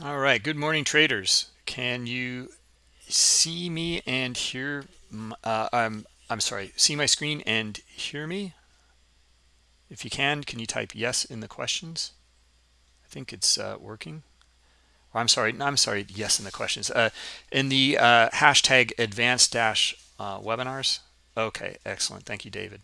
All right. Good morning, traders. Can you see me and hear? Uh, I'm I'm sorry. See my screen and hear me. If you can, can you type yes in the questions? I think it's uh, working. Or I'm sorry. No, I'm sorry. Yes in the questions. Uh, in the uh, hashtag advanced dash uh, webinars. Okay. Excellent. Thank you, David.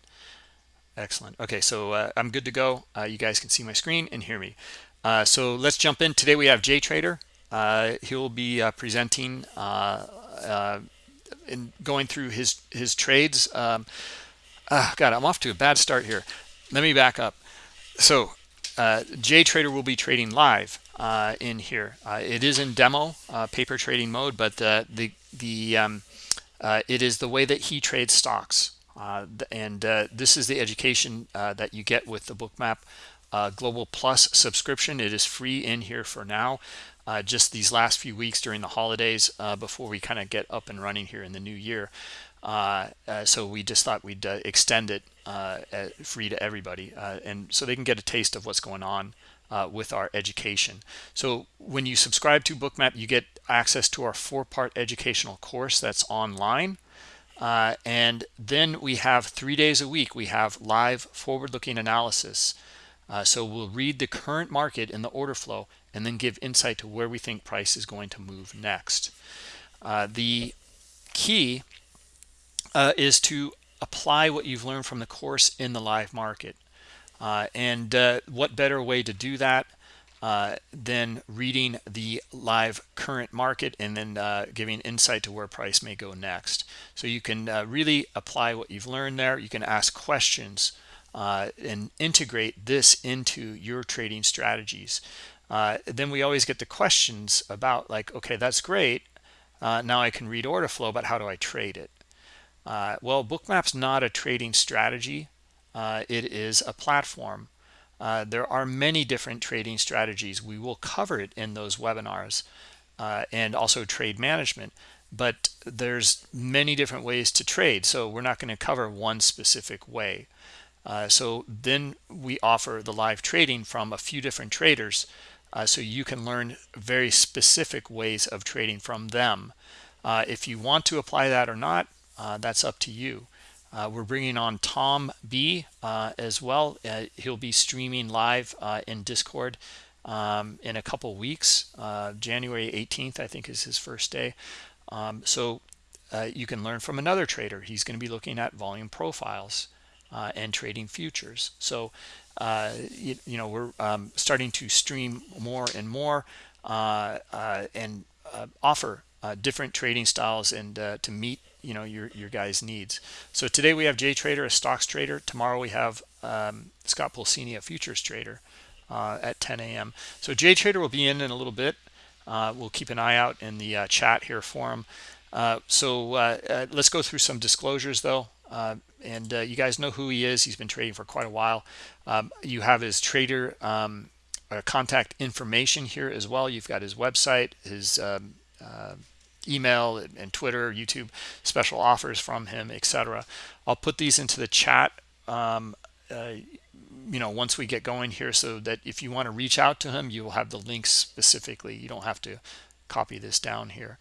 Excellent. Okay. So uh, I'm good to go. you guys can see my screen and hear me. Uh, so let's jump in. Today we have Jay Trader. Uh, he'll be uh, presenting uh, uh, and going through his his trades. Um, ah, God, I'm off to a bad start here. Let me back up. So Jay Trader will be trading live in here. it is in demo paper trading mode, but the the, the um, it is the way that he trades stocks. and this is the education that you get with the bookmap uh, Global Plus subscription. It is free in here for now. Uh, just these last few weeks during the holidays uh, before we kind of get up and running here in the new year. Uh, uh, so we just thought we'd uh, extend it free to everybody, and so they can get a taste of what's going on with our education. So when you subscribe to Bookmap, you get access to our four-part educational course that's online. Uh, and then we have three days a week we have live forward-looking analysis uh, so we'll read the current market and the order flow and then give insight to where we think price is going to move next. Uh, the key uh, is to apply what you've learned from the course in the live market. Uh, and uh, what better way to do that uh, than reading the live current market and then giving insight to where price may go next. So you can really apply what you've learned there. You can ask questions uh, and integrate this into your trading strategies. Uh, then we always get the questions about like, okay, that's great. Uh, now I can read order flow, but how do I trade it? Uh, well, Bookmap's not a trading strategy. Uh, it is a platform. Uh, there are many different trading strategies. We will cover it in those webinars and also trade management but there's many different ways to trade so we're not going to cover one specific way uh, so then we offer the live trading from a few different traders uh, so you can learn very specific ways of trading from them. Uh, if you want to apply that or not, uh, that's up to you. Uh, we're bringing on Tom B as well. he'll be streaming live in Discord um, in a couple weeks. January 18th, I think, is his first day. Um, so you can learn from another trader. He's going to be looking at volume profiles uh, and trading futures. So, uh, you, you, know, we're um, starting to stream more and more uh, uh and uh, offer uh, different trading styles and to meet, you know, your, your guys' needs. So today we have Jay Trader, a stocks trader. Tomorrow we have um, Scott Pulcini, a futures trader at 10 a.m. So Jay Trader will be in in a little bit. we'll keep an eye out in the chat here for him. so let's go through some disclosures though uh, and uh, you guys know who he is. He's been trading for quite a while. Um, you have his trader um, uh, contact information here as well. You've got his website, his um, uh, email and, and, Twitter, YouTube, special offers from him, etc. I'll put these into the chat, um, uh, you know, once we get going here so that if you want to reach out to him, you will have the links specifically. You don't have to copy this down here.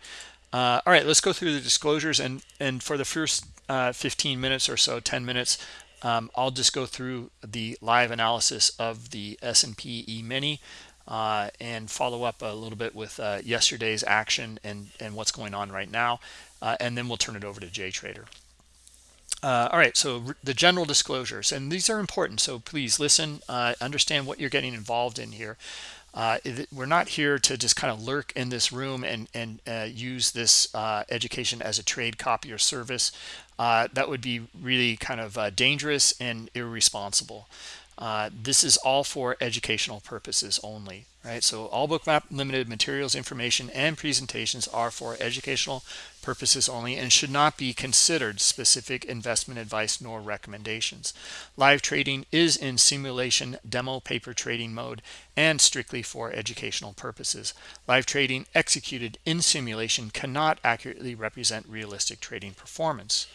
Uh, all right, let's go through the disclosures. And, and for the first uh, 15 minutes or so, 10 minutes, um, I'll just go through the live analysis of the S&P E-mini uh, and follow up a little bit with uh, yesterday's action and, and what's going on right now. Uh, and then we'll turn it over to Jay Trader. Uh, all right, so the general disclosures, and these are important, so please listen, uh, understand what you're getting involved in here. Uh, we're not here to just kind of lurk in this room and, and uh, use this uh, education as a trade copy or service. Uh, that would be really kind of uh, dangerous and irresponsible. Uh, this is all for educational purposes only, right? So all bookmap limited materials, information, and presentations are for educational purposes only and should not be considered specific investment advice nor recommendations. Live trading is in simulation demo paper trading mode and strictly for educational purposes. Live trading executed in simulation cannot accurately represent realistic trading performance.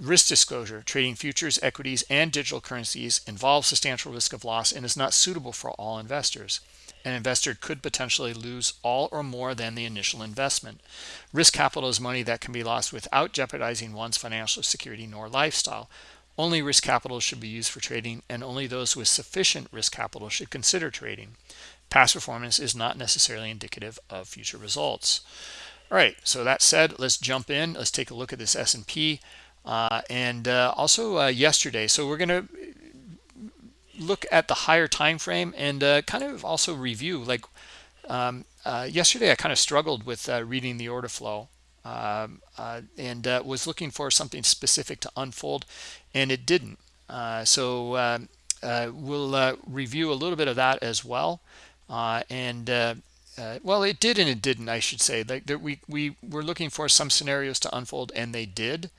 Risk disclosure, trading futures, equities, and digital currencies involves substantial risk of loss and is not suitable for all investors. an investor could potentially lose all or more than the initial investment. Risk capital is money that can be lost without jeopardizing one's financial security nor lifestyle. Only risk capital should be used for trading, and only those with sufficient risk capital should consider trading. Past performance is not necessarily indicative of future results. All right, so that said, let's jump in. Let's take a look at this S&P. Uh, and uh, also uh, yesterday, so we're going to look at the higher time frame and uh, kind of also review like um, uh, yesterday I kind of struggled with uh, reading the order flow um, uh, and uh, was looking for something specific to unfold and it didn't. Uh, so um, we'll review a little bit of that as well. And well it did and it didn't I should say. Like we we were looking for some scenarios to unfold and they did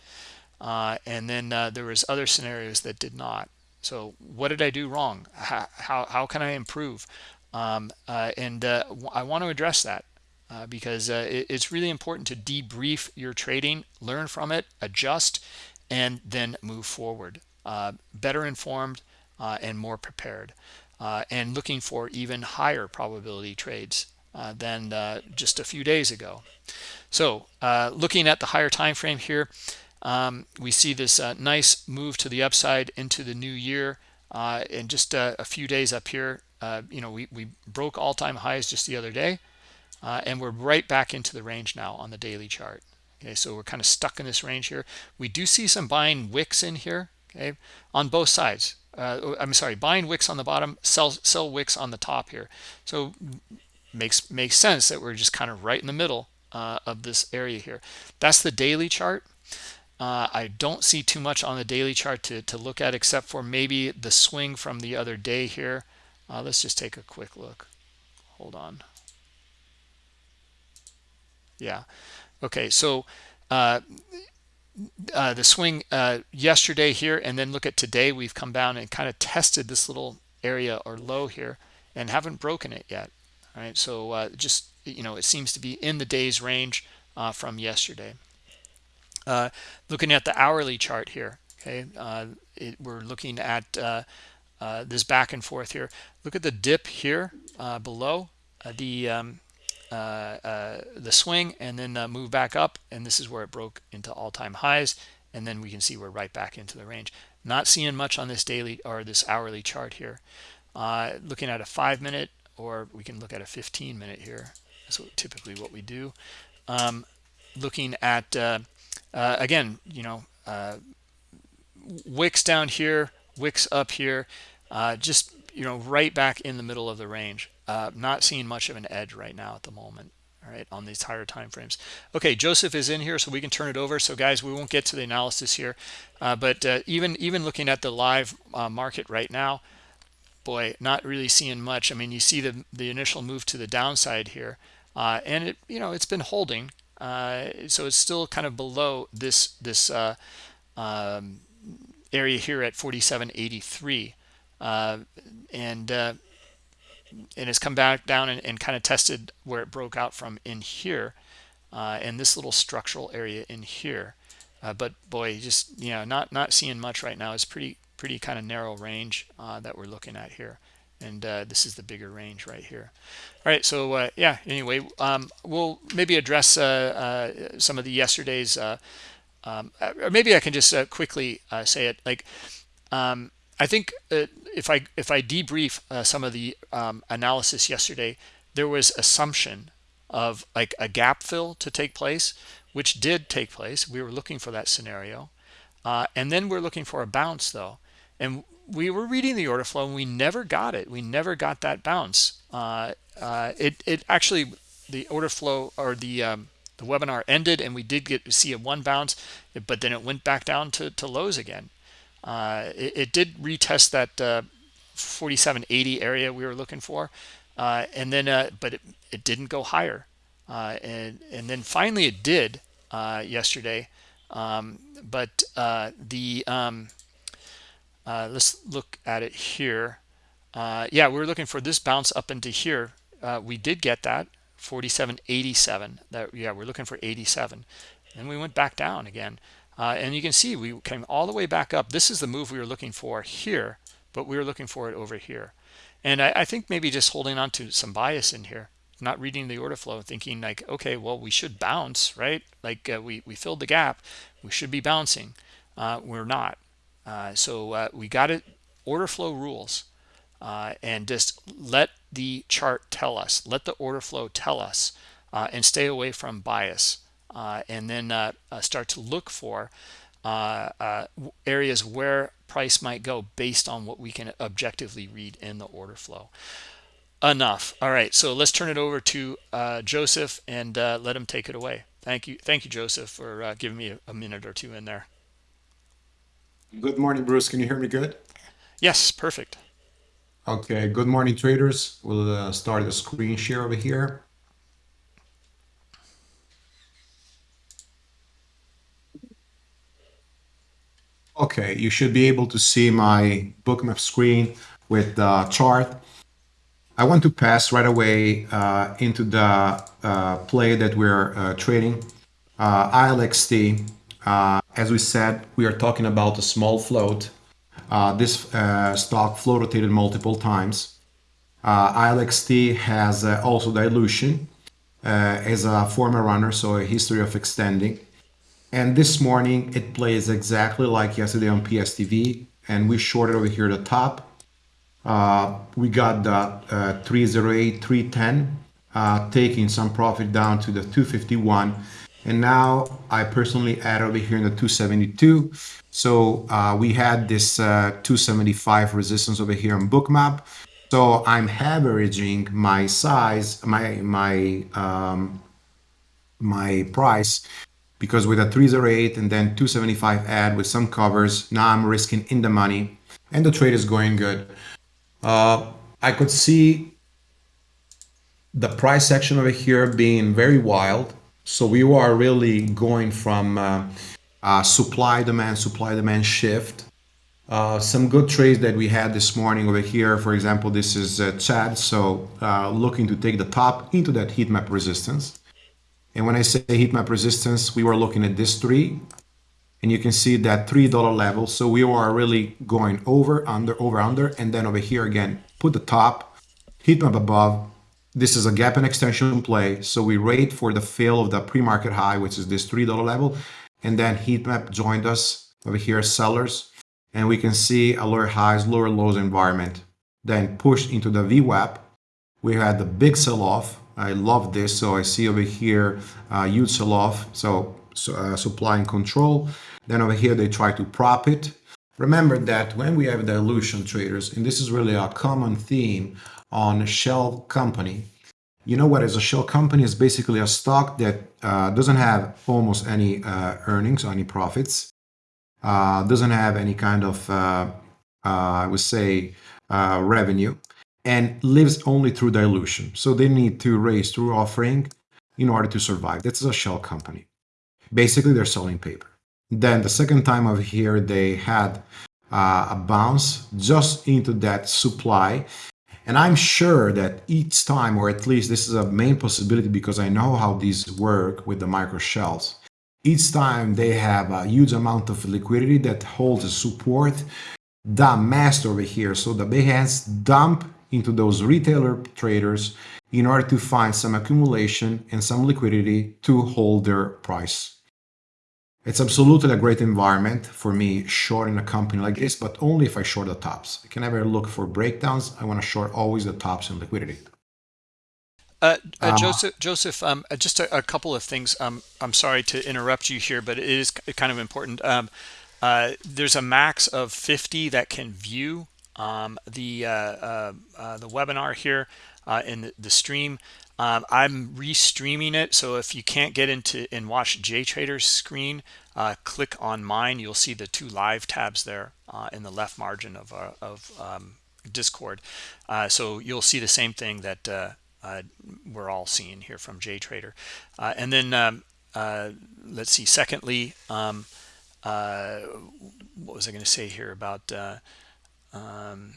and then there was other scenarios that did not so what did I do wrong? How, how, how can I improve? Um, uh, and uh, I want to address that uh, because uh, it, it's really important to debrief your trading, learn from it, adjust, and then move forward. Uh, better informed uh, and more prepared and looking for even higher probability trades than just a few days ago. So looking at the higher time frame here, um, we see this uh, nice move to the upside into the new year uh, in just uh, a few days up here. Uh, you know, we, we broke all-time highs just the other day, uh, and we're right back into the range now on the daily chart. Okay, so we're kind of stuck in this range here. We do see some buying wicks in here, okay, on both sides. Uh, I'm sorry, buying wicks on the bottom, sell sell wicks on the top here. So makes makes sense that we're just kind of right in the middle of this area here. That's the daily chart. Uh, I don't see too much on the daily chart to, to look at except for maybe the swing from the other day here. Uh, let's just take a quick look. Hold on. Yeah. Okay, so uh, uh, the swing uh, yesterday here and then look at today. We've come down and kind of tested this little area or low here and haven't broken it yet. All right, so uh, just, you know, it seems to be in the day's range from yesterday. Uh, looking at the hourly chart here, okay, uh, it, we're looking at uh, uh this back and forth here. Look at the dip here below the um, the swing, and then move back up, and this is where it broke into all-time highs, and then we can see we're right back into the range. Not seeing much on this daily or this hourly chart here. looking at a five-minute, or we can look at a 15-minute here. That's what, typically what we do. Um, looking at uh, again, you know, uh, wicks down here, wicks up here, uh, just, you know, right back in the middle of the range. Uh, not seeing much of an edge right now at the moment. All right, on these higher time frames. Okay, Joseph is in here, so we can turn it over. So, guys, we won't get to the analysis here, uh, but uh, even even looking at the live market right now, boy, not really seeing much. I mean, you see the the initial move to the downside here, and it you know it's been holding uh, so it's still kind of below this this uh, um, area here at 47.83 uh, and uh, and it's come back down and, and, kind of tested where it broke out from in here uh, and this little structural area in here. Uh, but boy just you know not not seeing much right now. It's pretty pretty kind of narrow range that we're looking at here and uh, this is the bigger range right here. All right so uh, yeah anyway um, we'll maybe address uh, uh some of the yesterday's uh, um, or maybe I can just uh, quickly say it like um, I think if I if I debrief some of the um, analysis yesterday there was assumption of like a gap fill to take place which did take place. We were looking for that scenario. And then we're looking for a bounce though. And we were reading the order flow and we never got it. We never got that bounce. Uh, uh, it, it actually, the order flow or the, um, the webinar ended and we did get to see a one bounce, but then it went back down to, to lows again. Uh, it, it, did retest that uh, 4780 area we were looking for. Uh, and then, uh, but it, it didn't go higher. and, and then finally it did yesterday. Um, but the, um, uh, let's look at it here. Uh, yeah we are looking for this bounce up into here. Uh, we did get that 47.87 that yeah we're looking for 87 and we went back down again. Uh, and you can see we came all the way back up. This is the move we were looking for here but we were looking for it over here. And I, I think maybe just holding on to some bias in here not reading the order flow thinking like okay well we should bounce right? Like uh, we we filled the gap. We should be bouncing. Uh, we're not uh, so uh, we got it order flow rules uh, and just let the chart tell us let the order flow tell us uh, and stay away from bias and then start to look for areas where price might go based on what we can objectively read in the order flow. Enough. All right so let's turn it over to uh, joseph and uh, let him take it away. Thank you thank you joseph for uh, giving me a, a, minute or two in there good morning bruce. Can you hear me good? Yes perfect. Okay good morning traders. We'll uh, start the screen share over here. Okay you should be able to see my bookmap screen with the chart. I want to pass right away uh, into the uh, play that we're uh, trading. Uh, ILXT, uh, as we said, we are talking about a small float. Uh, this stock flow rotated multiple times. ILXT has also dilution as a former runner, so a history of extending. And this morning, it plays exactly like yesterday on PSTV, and we shorted over here at the top uh, we got the uh, 308 310 uh, taking some profit down to the 251 and now I personally add over here in the 272 so uh, we had this uh, 275 resistance over here on bookmap. So I'm averaging my size my my um, my price because with a 308 and then 275 add with some covers now I'm risking in the money and the trade is going good. Uh, I could see the price section over here being very wild. So we are really going from uh, uh, supply demand, supply demand shift. Uh, some good trades that we had this morning over here. For example, this is uh, Chad. So uh, looking to take the top into that heat map resistance. And when I say heat map resistance, we were looking at this three and you can see that $3 level. So we are really going over, under, over, under, and then over here again, put the top, heat map above. This is a gap and extension play. So we wait for the fill of the pre-market high, which is this $3 level. And then heat map joined us over here, sellers. And we can see a lower highs, lower lows environment. Then pushed into the VWAP. We had the big sell-off. I love this. So I see over here, uh, huge sell-off. So, so uh, supply and control. Then over here, they try to prop it. Remember that when we have dilution traders, and this is really a common theme on a shell company, you know what is a shell company is basically a stock that uh, doesn't have almost any uh, earnings or any profits, uh, doesn't have any kind of, uh, uh, I would say, uh, revenue, and lives only through dilution. So they need to raise through offering in order to survive. That's a shell company. Basically, they're selling paper. Then the second time over here, they had uh, a bounce just into that supply. And I'm sure that each time, or at least this is a main possibility because I know how these work with the micro shells. Each time they have a huge amount of liquidity that holds a support, the master over here. So the big hands dump into those retailer traders in order to find some accumulation and some liquidity to hold their price it's absolutely a great environment for me shorting a company like this, but only if I short the tops. I can never look for breakdowns. I want to short always the tops in liquidity. Uh, uh, uh, Joseph, Joseph, um, uh, just a, a, couple of things. Um, I'm sorry to interrupt you here, but it is kind of important. Um, uh, there's a max of 50 that can view um, the uh, the webinar here in the, the stream. Um, I'm restreaming it, so if you can't get into and watch JTrader's screen, uh, click on mine. You'll see the two live tabs there uh, in the left margin of, uh, of um, Discord. Uh, so you'll see the same thing that uh, uh, we're all seeing here from JTrader. and then um, let's see, secondly, um, what was I going to say here about um,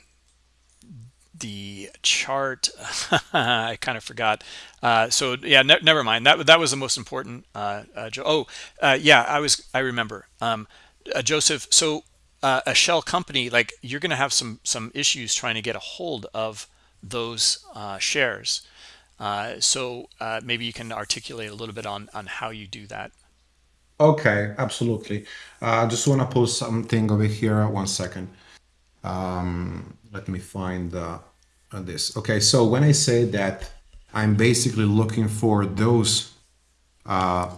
the chart i kind of forgot uh, so yeah ne never mind that that was the most important uh, uh, oh uh, yeah i was i remember um, uh, joseph so uh, a shell company like you're gonna have some some issues trying to get a hold of those shares. So maybe you can articulate a little bit on on how you do that. Okay, absolutely. I just want to post something over here. One second. Um, let me find uh, this. Okay, so when I say that I'm basically looking for those uh,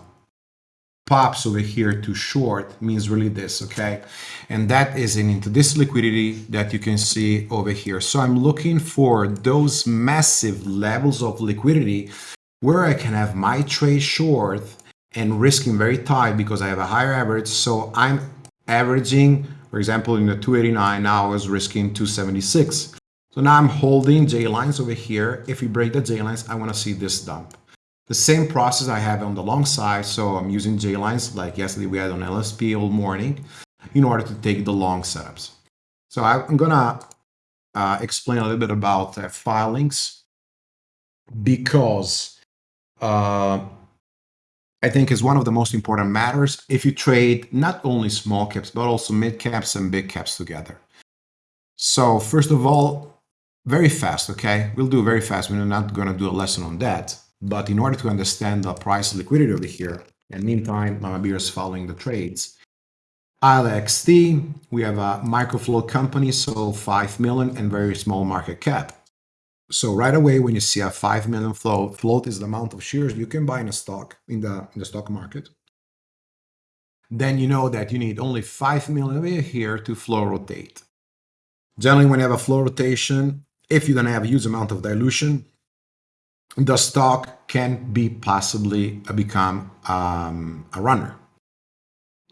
pops over here to short means really this, okay? And that is into this liquidity that you can see over here. So I'm looking for those massive levels of liquidity where I can have my trade short and risking very tight because I have a higher average. So I'm averaging, for example, in the 289, now I was risking 276. So now I'm holding J lines over here. If we break the J lines, I want to see this dump. The same process I have on the long side, so I'm using J lines like yesterday we had on LSP all morning in order to take the long setups. So I'm gonna uh, explain a little bit about uh, filings because uh, I think is one of the most important matters if you trade not only small caps but also mid caps and big caps together. So first of all, very fast, okay? We'll do very fast. We're not going to do a lesson on that. But in order to understand the price liquidity over here, and meantime, Mama Beer is following the trades. ILXT, we have a microflow company, so 5 million and very small market cap. So right away, when you see a 5 million float, float is the amount of shares you can buy in a stock, in the, in the stock market. Then you know that you need only 5 million over here to flow rotate. Generally, when you have a flow rotation, if you don't have a huge amount of dilution, the stock can be possibly become um, a runner.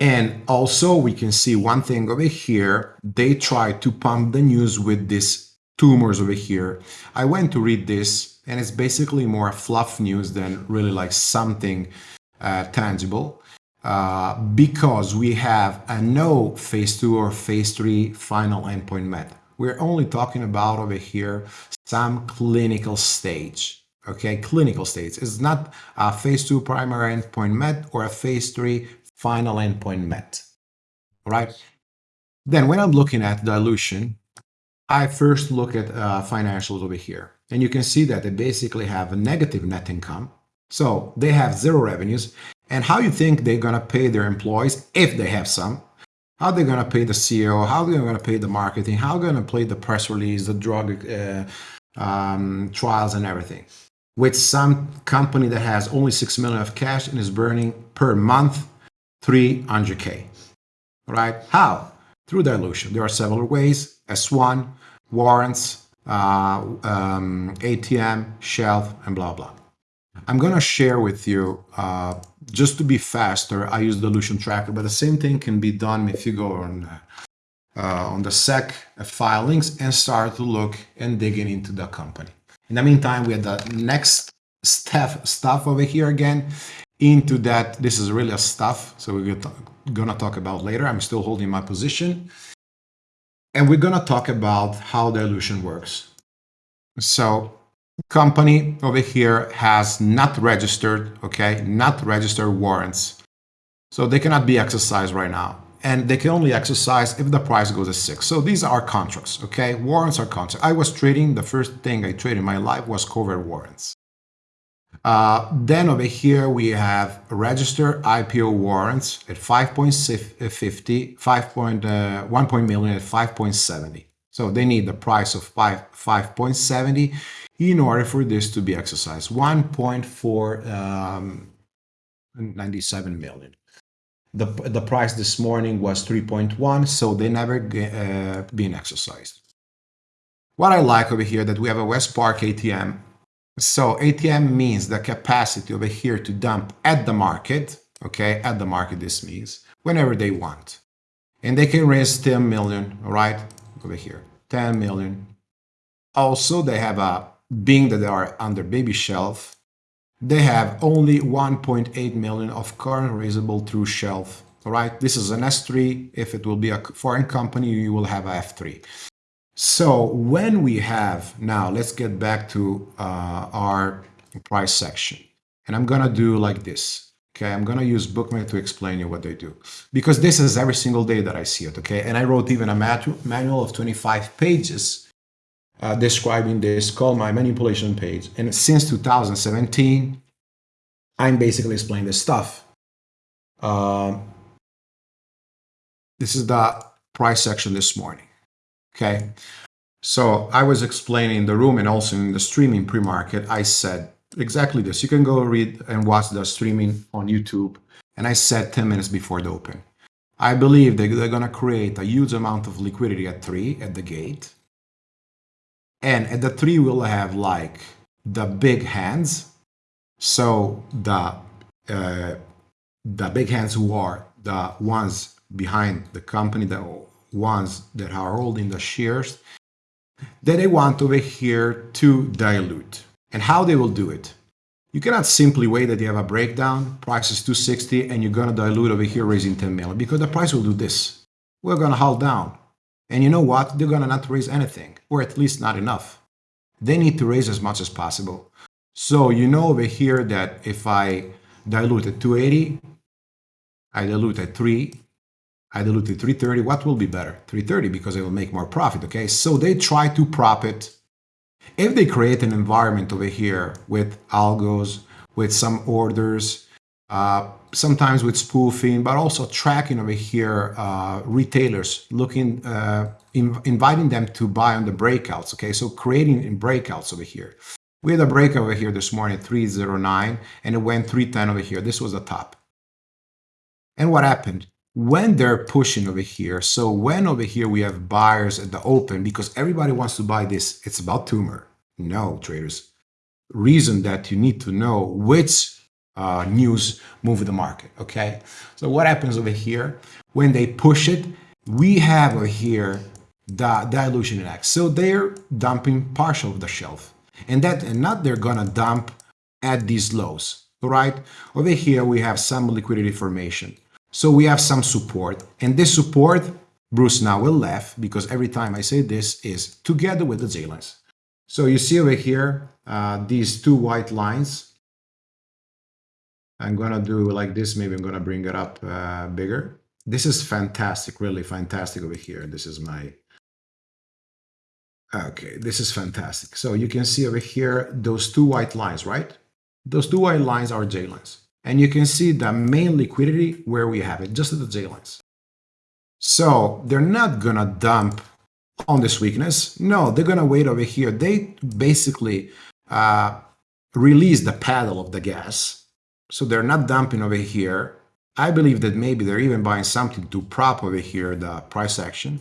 And also we can see one thing over here, they try to pump the news with these tumors over here. I went to read this and it's basically more fluff news than really like something uh, tangible. Uh, because we have a no phase two or phase three final endpoint met. We're only talking about over here some clinical stage okay, clinical states. It's not a phase two primary endpoint met or a phase three final endpoint met, right? Then when I'm looking at dilution, I first look at uh, financials over here. And you can see that they basically have a negative net income. So they have zero revenues. And how you think they're going to pay their employees, if they have some, how they're going to pay the CEO, how they're going to pay the marketing, how they're going to pay the press release, the drug uh, um, trials and everything? With some company that has only 6 million of cash and is burning per month 300k right? How? Through dilution. There are several ways s1 warrants uh, um, atm shelf and blah blah i'm going to share with you uh, just to be faster i use the dilution tracker but the same thing can be done if you go on uh, on the sec filings and start to look and digging into the company in the meantime, we have the next step stuff over here again. Into that, this is really a stuff, so we're gonna talk about later. I'm still holding my position. And we're gonna talk about how dilution works. So company over here has not registered, okay, not registered warrants. So they cannot be exercised right now and they can only exercise if the price goes to six. So these are contracts, okay? Warrants are contracts. I was trading, the first thing I traded in my life was covered warrants. Uh, then over here we have registered IPO warrants at 5.50, 5. Uh, 1 million at 5.70. So they need the price of 5, 5.70 in order for this to be exercised. 1.497 um, million. The, the price this morning was 3.1, so they never uh, been exercised. What I like over here that we have a West Park ATM. So ATM means the capacity over here to dump at the market, okay, at the market this means, whenever they want. And they can raise 10 million, right, over here, 10 million. Also, they have a, being that they are under baby shelf, they have only 1.8 million of current raisable through shelf. All right, this is an S3. If it will be a foreign company, you will have a F3. So when we have, now let's get back to uh, our price section. And I'm gonna do like this. Okay, I'm gonna use Bookmap to explain you what they do. Because this is every single day that I see it, okay? And I wrote even a manual of 25 pages uh, describing this called my manipulation page. And since 2017, I'm basically explaining this stuff. Um, this is the price section this morning. Okay. So I was explaining in the room and also in the streaming pre-market, I said exactly this. You can go read and watch the streaming on YouTube. And I said 10 minutes before the open. I believe that they're going to create a huge amount of liquidity at three at the gate. And at the three, we'll have like the big hands. So the uh, the big hands who are the ones behind the company, the ones that are holding the shares, that they want over here to dilute. And how they will do it? You cannot simply wait that you have a breakdown, price is 260, and you're to dilute over here raising 10 million because the price will do this. We're to hold down. And you know what? They're to not raise anything, or at least not enough. They need to raise as much as possible. So you know over here that if I dilute at 280, I dilute at 3, I dilute at 330, what will be better? 330 because I will make more profit, okay? So they try to prop it. If they create an environment over here with algos, with some orders, uh, sometimes with spoofing, but also tracking over here uh, retailers, looking, uh, in, inviting them to buy on the breakouts. Okay, so creating in breakouts over here. We had a break over here this morning at 309 and it went 310 over here. This was the top. And what happened? When they're pushing over here, so when over here we have buyers at the open, because everybody wants to buy this, it's about tumor. No, traders. Reason that you need to know which uh, news move the market. Okay, so what happens over here when they push it? We have over here the dilution index. So they're dumping partial of the shelf, and that and not they're gonna dump at these lows. Right over here we have some liquidity formation. So we have some support, and this support Bruce now will laugh because every time I say this is together with the J lines. So you see over here uh, these two white lines I'm gonna do like this. Maybe I'm gonna bring it up uh, bigger. This is fantastic, really fantastic over here. This is my, okay, this is fantastic. So you can see over here, those two white lines, right? Those two white lines are J lines. And you can see the main liquidity where we have it, just at the J lines. So they're not gonna dump on this weakness. No, they're gonna wait over here. They basically uh, release the paddle of the gas so they're not dumping over here. I believe that maybe they're even buying something to prop over here the price action.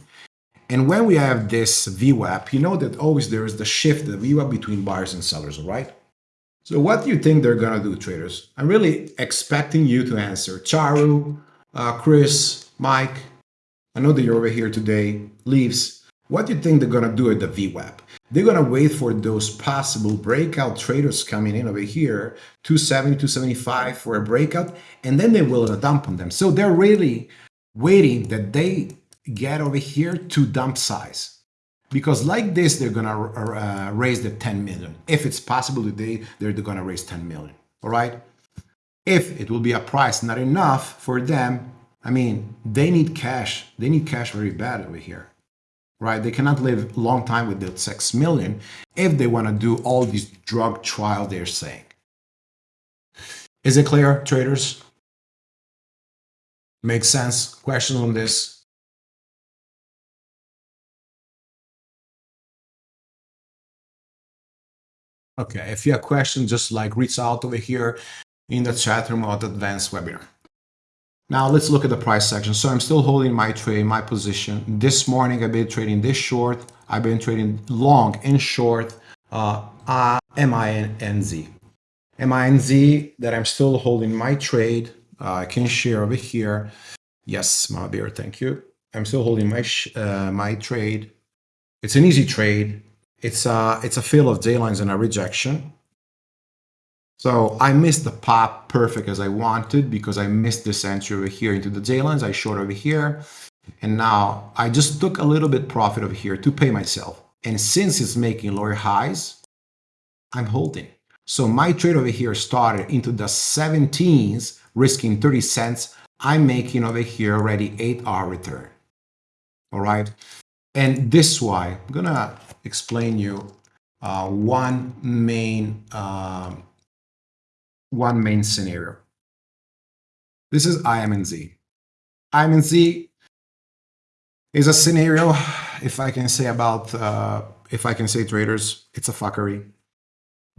And when we have this VWAP, you know that always there is the shift, the VWAP between buyers and sellers, right? So what do you think they're going to do, traders? I'm really expecting you to answer. Charu, uh, Chris, Mike, I know that you're over here today, Leaves. What do you think they're going to do at the VWAP? They're going to wait for those possible breakout traders coming in over here, 270, 275 for a breakout, and then they will dump on them. So they're really waiting that they get over here to dump size. Because like this, they're going to uh, raise the 10 million. If it's possible today, they're going to raise 10 million. All right. If it will be a price not enough for them, I mean, they need cash. They need cash very bad over here right? They cannot live long time with the 6 million if they want to do all these drug trial they're saying. Is it clear, traders? Makes sense? Questions on this? Okay, if you have questions, just like reach out over here in the chat room of the advanced webinar. Now let's look at the price section. So I'm still holding my trade, my position. This morning I've been trading this short. I've been trading long and short uh, uh, MINZ. MINZ that I'm still holding my trade. Uh, I can share over here. Yes, my thank you. I'm still holding my uh, my trade. It's an easy trade. It's a, it's a fill of J lines and a rejection. So I missed the pop perfect as I wanted because I missed this entry over here into the J lines. I short over here. And now I just took a little bit profit over here to pay myself. And since it's making lower highs, I'm holding. So my trade over here started into the 17s, risking 30 cents. I'm making over here already 8 hour return. All right. And this why I'm gonna explain you uh, one main um, one main scenario. This is IMNZ. IMNZ is a scenario, if I can say about, uh, if I can say traders, it's a fuckery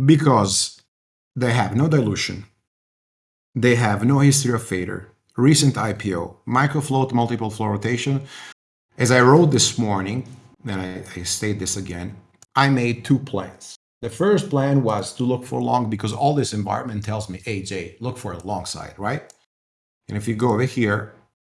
because they have no dilution, they have no history of fader, recent IPO, micro float, multiple flow rotation. As I wrote this morning, and I, I state this again, I made two plans. The first plan was to look for long because all this environment tells me, hey, Jay, look for a long side, right? And if you go over here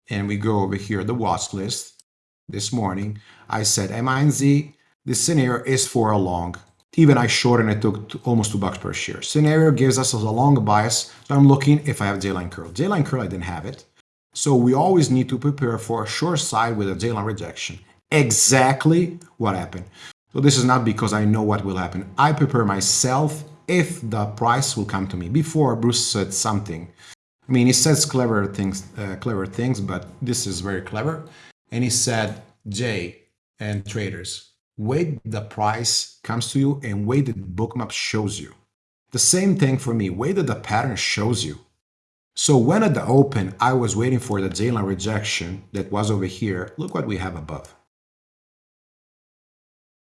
and we go over here, the watch list this morning, I said MINZ, this scenario is for a long. Even I shortened it took almost two bucks per share. Scenario gives us a long bias. So I'm looking if I have J-line curl. J-line curl, I didn't have it. So we always need to prepare for a short side with a J-line rejection. Exactly what happened. So this is not because I know what will happen. I prepare myself if the price will come to me. Before Bruce said something. I mean, he says clever things, uh, clever things, but this is very clever. And he said, Jay and traders, wait the price comes to you and wait the bookmap shows you. The same thing for me, wait that the pattern shows you. So when at the open, I was waiting for the J-line rejection that was over here, look what we have above.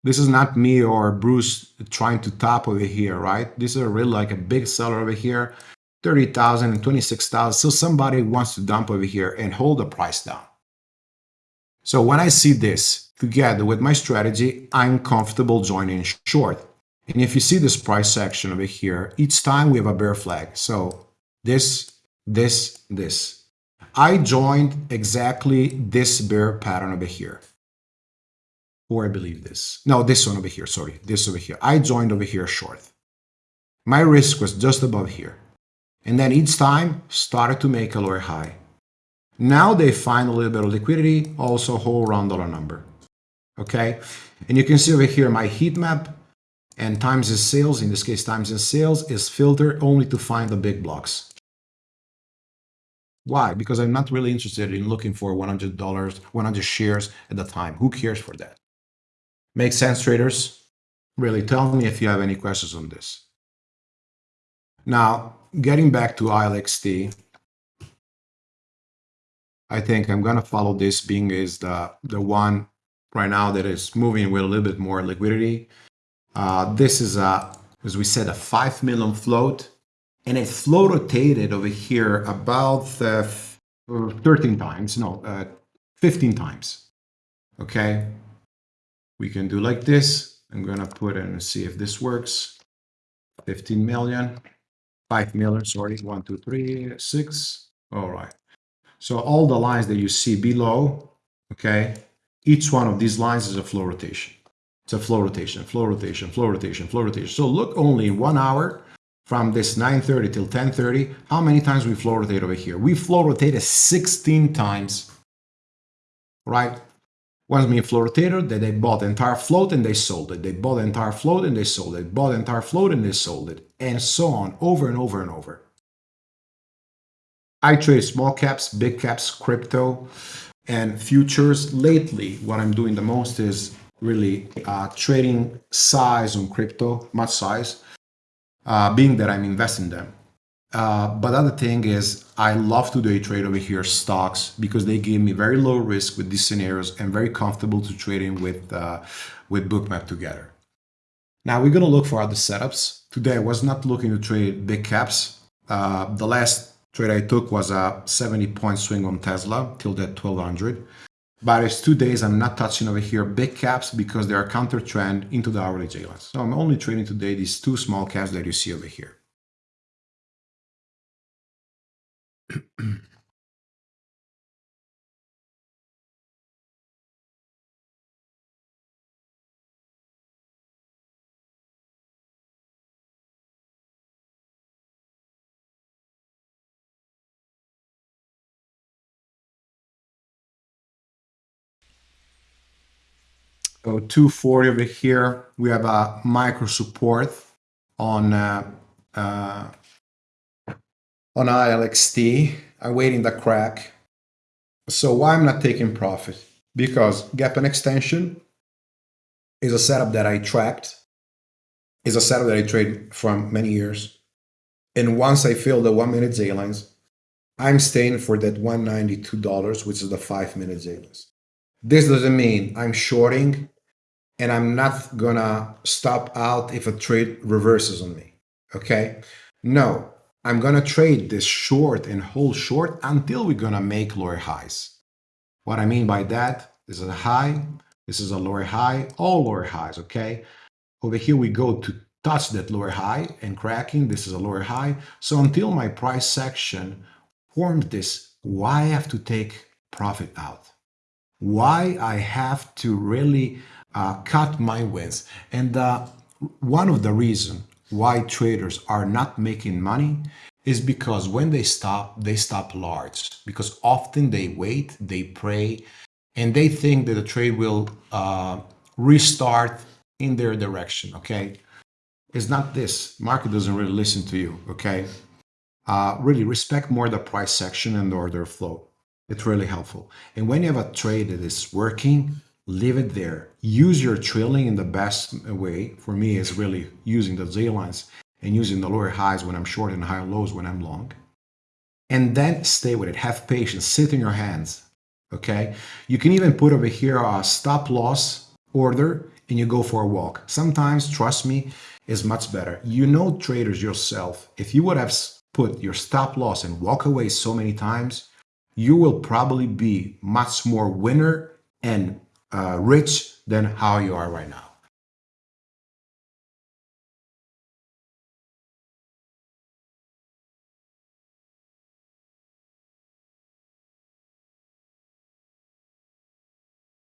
This is not me or Bruce trying to top over here, right? This is a really like a big seller over here, 30,000 and 26,000. So somebody wants to dump over here and hold the price down. So when I see this together with my strategy, I'm comfortable joining short. And if you see this price section over here, each time we have a bear flag. So this, this, this. I joined exactly this bear pattern over here or I believe this. No, this one over here, sorry, this over here. I joined over here short. My risk was just above here. And then each time started to make a lower high. Now they find a little bit of liquidity, also whole round dollar number. Okay, and you can see over here my heat map and times in sales, in this case times in sales, is filtered only to find the big blocks. Why? Because I'm not really interested in looking for $100, 100 shares at the time. Who cares for that? Make sense, traders? Really, tell me if you have any questions on this. Now, getting back to ILXT, I think I'm going to follow this being is the, the one right now that is moving with a little bit more liquidity. Uh, this is, a, as we said, a 5 million float, and it flow rotated over here about uh, 13 times, no, uh, 15 times. Okay, we can do like this. I'm going to put in and see if this works. 15 million, 5 million, sorry, 1, 2, 3, 6. All right. So all the lines that you see below, okay, each one of these lines is a flow rotation. It's a flow rotation, flow rotation, flow rotation, flow rotation. So look only in one hour from this 9.30 till 10.30, how many times we flow rotate over here? We flow rotated 16 times, right? Once me flow rotator that they bought the entire float and they sold it. They bought the entire float and they sold it. Bought the entire float and they sold it. And so on, over and over and over. I trade small caps, big caps, crypto, and futures. Lately, what I'm doing the most is really uh, trading size on crypto, much size, uh, being that I'm investing them. Uh, but other thing is I love to day trade over here stocks because they give me very low risk with these scenarios and very comfortable to trade in with, uh, with Bookmap together. Now we're going to look for other setups. Today I was not looking to trade big caps. Uh, the last trade I took was a 70 point swing on Tesla till that 1200. But it's two days I'm not touching over here big caps because they are counter trend into the hourly J lines. So I'm only trading today these two small caps that you see over here. So 240 over here, we have a micro support on uh, uh, on ILXT, awaiting the crack. So why I'm not taking profit? Because gap and extension, is a setup that I tracked, is a setup that I trade from many years. And once I fill the one minute Z lines, I'm staying for that $192, which is the five minute Z lines. This doesn't mean I'm shorting and I'm not gonna stop out if a trade reverses on me. Okay? No, I'm gonna trade this short and hold short until we're gonna make lower highs. What I mean by that, this is a high, this is a lower high, all lower highs, okay? Over here we go to touch that lower high and cracking, this is a lower high. So until my price section formed this, why I have to take profit out? Why I have to really uh, cut my wins? And uh, one of the reasons why traders are not making money is because when they stop, they stop large. Because often they wait, they pray, and they think that the trade will uh, restart in their direction. Okay, it's not this. Market doesn't really listen to you. Okay, uh, really respect more the price section and the order flow. It's really helpful. And when you have a trade that is working, leave it there. Use your trailing in the best way. For me, is really using the J lines and using the lower highs when I'm short and higher lows when I'm long. And then stay with it. Have patience. Sit in your hands. Okay. You can even put over here a stop loss order and you go for a walk. Sometimes, trust me, is much better. You know traders yourself. If you would have put your stop loss and walk away so many times, you will probably be much more winner and uh, rich than how you are right now.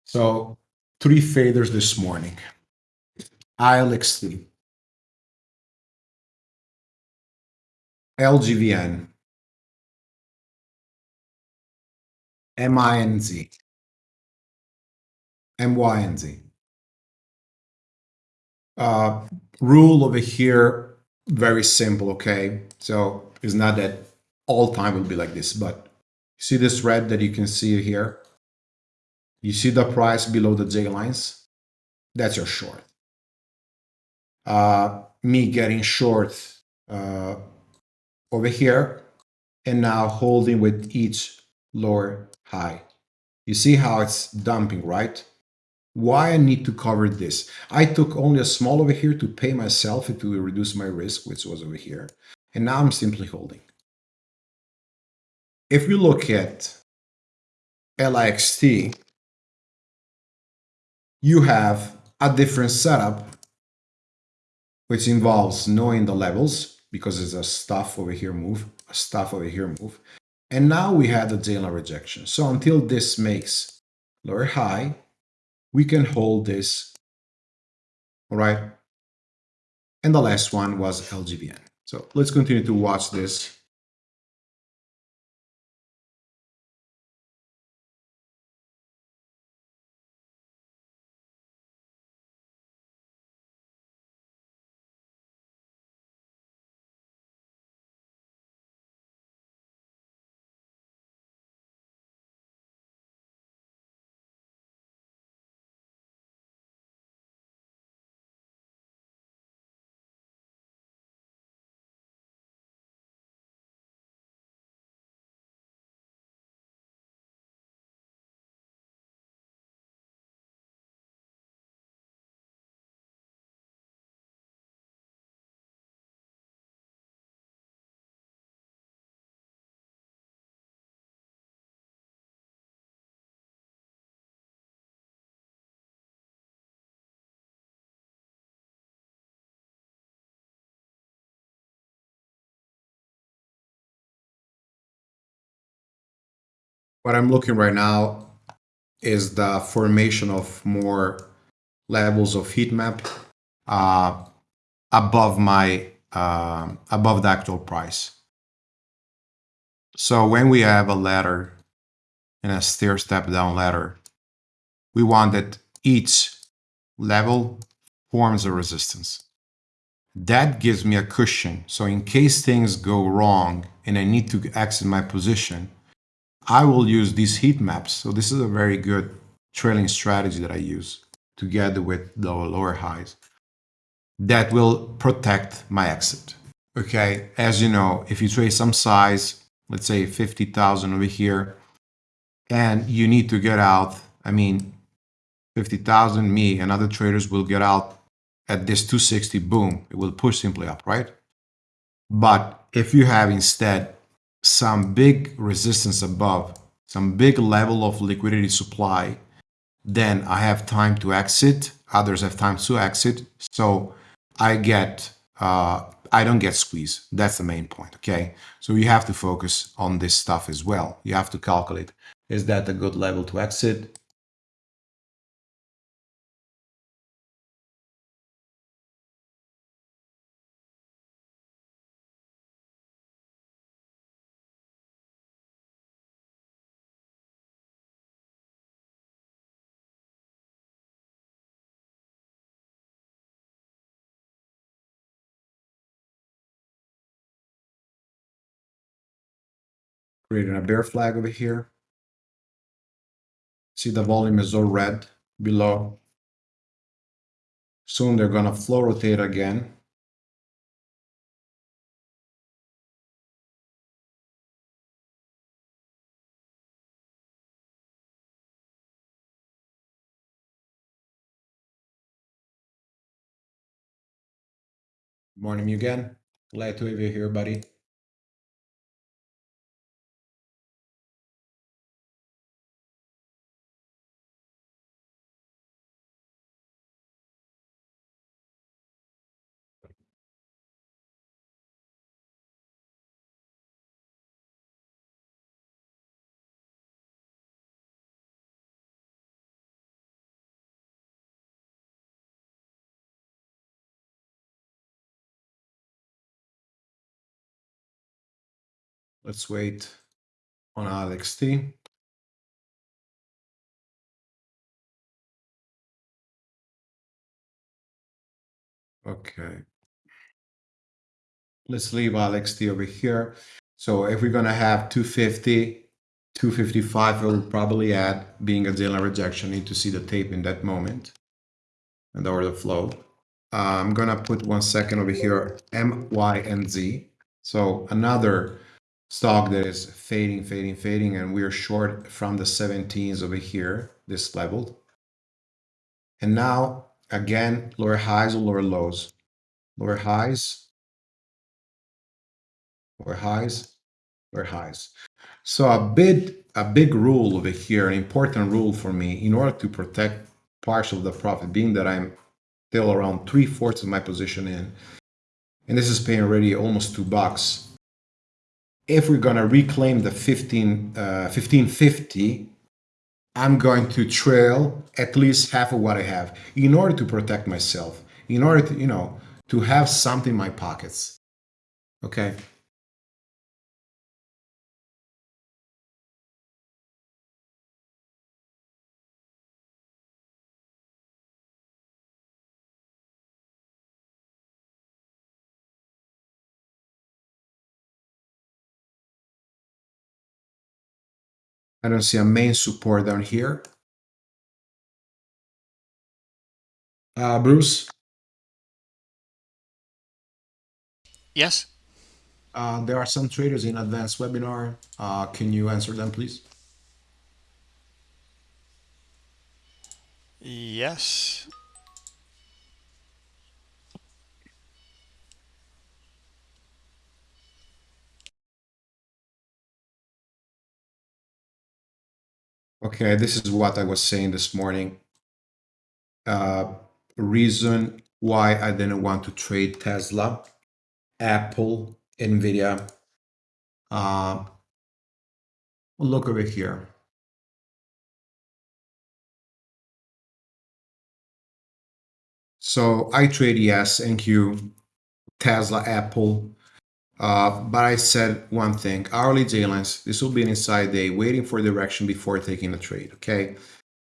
So three faders this morning. ILXT, LGVN, MINZ, MYNZ. Uh, rule over here, very simple, okay? So it's not that all time will be like this, but see this red that you can see here? You see the price below the J lines? That's your short. Uh, me getting short uh, over here and now holding with each lower high. You see how it's dumping, right? Why I need to cover this? I took only a small over here to pay myself and to reduce my risk, which was over here. And now I'm simply holding. If we look at LIXT, you have a different setup, which involves knowing the levels, because it's a stuff over here move, a stuff over here move. And now we had the J-line rejection. So until this makes lower high, we can hold this, all right? And the last one was LGVN. So let's continue to watch this what I'm looking right now is the formation of more levels of heat map uh, above my uh, above the actual price. So when we have a ladder and a stair step down ladder, we want that each level forms a resistance. That gives me a cushion. So in case things go wrong and I need to exit my position, I will use these heat maps. So this is a very good trailing strategy that I use together with the lower highs that will protect my exit. Okay, as you know, if you trade some size, let's say 50,000 over here, and you need to get out, I mean, 50,000, me and other traders will get out at this 260, boom, it will push simply up, right? But if you have instead some big resistance above, some big level of liquidity supply, then I have time to exit. Others have time to exit. So I get, uh, I don't get squeezed. That's the main point. Okay. So you have to focus on this stuff as well. You have to calculate, is that a good level to exit? Creating a bear flag over here. See the volume is all red below. Soon they're gonna flow rotate again. Morning again. Glad to have you here, buddy. Let's wait on Alex T. Okay. Let's leave Alex T over here. So if we're gonna have 250, 255, we'll probably add being a Dylan rejection. Need to see the tape in that moment and the order flow. Uh, I'm gonna put one second over here, M, Y, and Z. So another stock that is fading, fading, fading, and we're short from the 17s over here, this level. And now, again, lower highs or lower lows. Lower highs, lower highs, lower highs. So a big, a big rule over here, an important rule for me, in order to protect partial of the profit, being that I'm still around three-fourths of my position in, and this is paying already almost two bucks if we're going to reclaim the 15, uh, 1550, I'm going to trail at least half of what I have in order to protect myself, in order to, you know, to have something in my pockets. Okay. I don't see a main support down here. Uh, Bruce? Yes. Uh, there are some traders in advanced webinar. Uh, can you answer them, please? Yes. Okay, this is what I was saying this morning. Uh, reason why I didn't want to trade Tesla, Apple, Nvidia. Uh, look over here. So I trade yes, NQ, Tesla, Apple, uh, but I said one thing, hourly j this will be an inside day, waiting for direction before taking a trade, okay?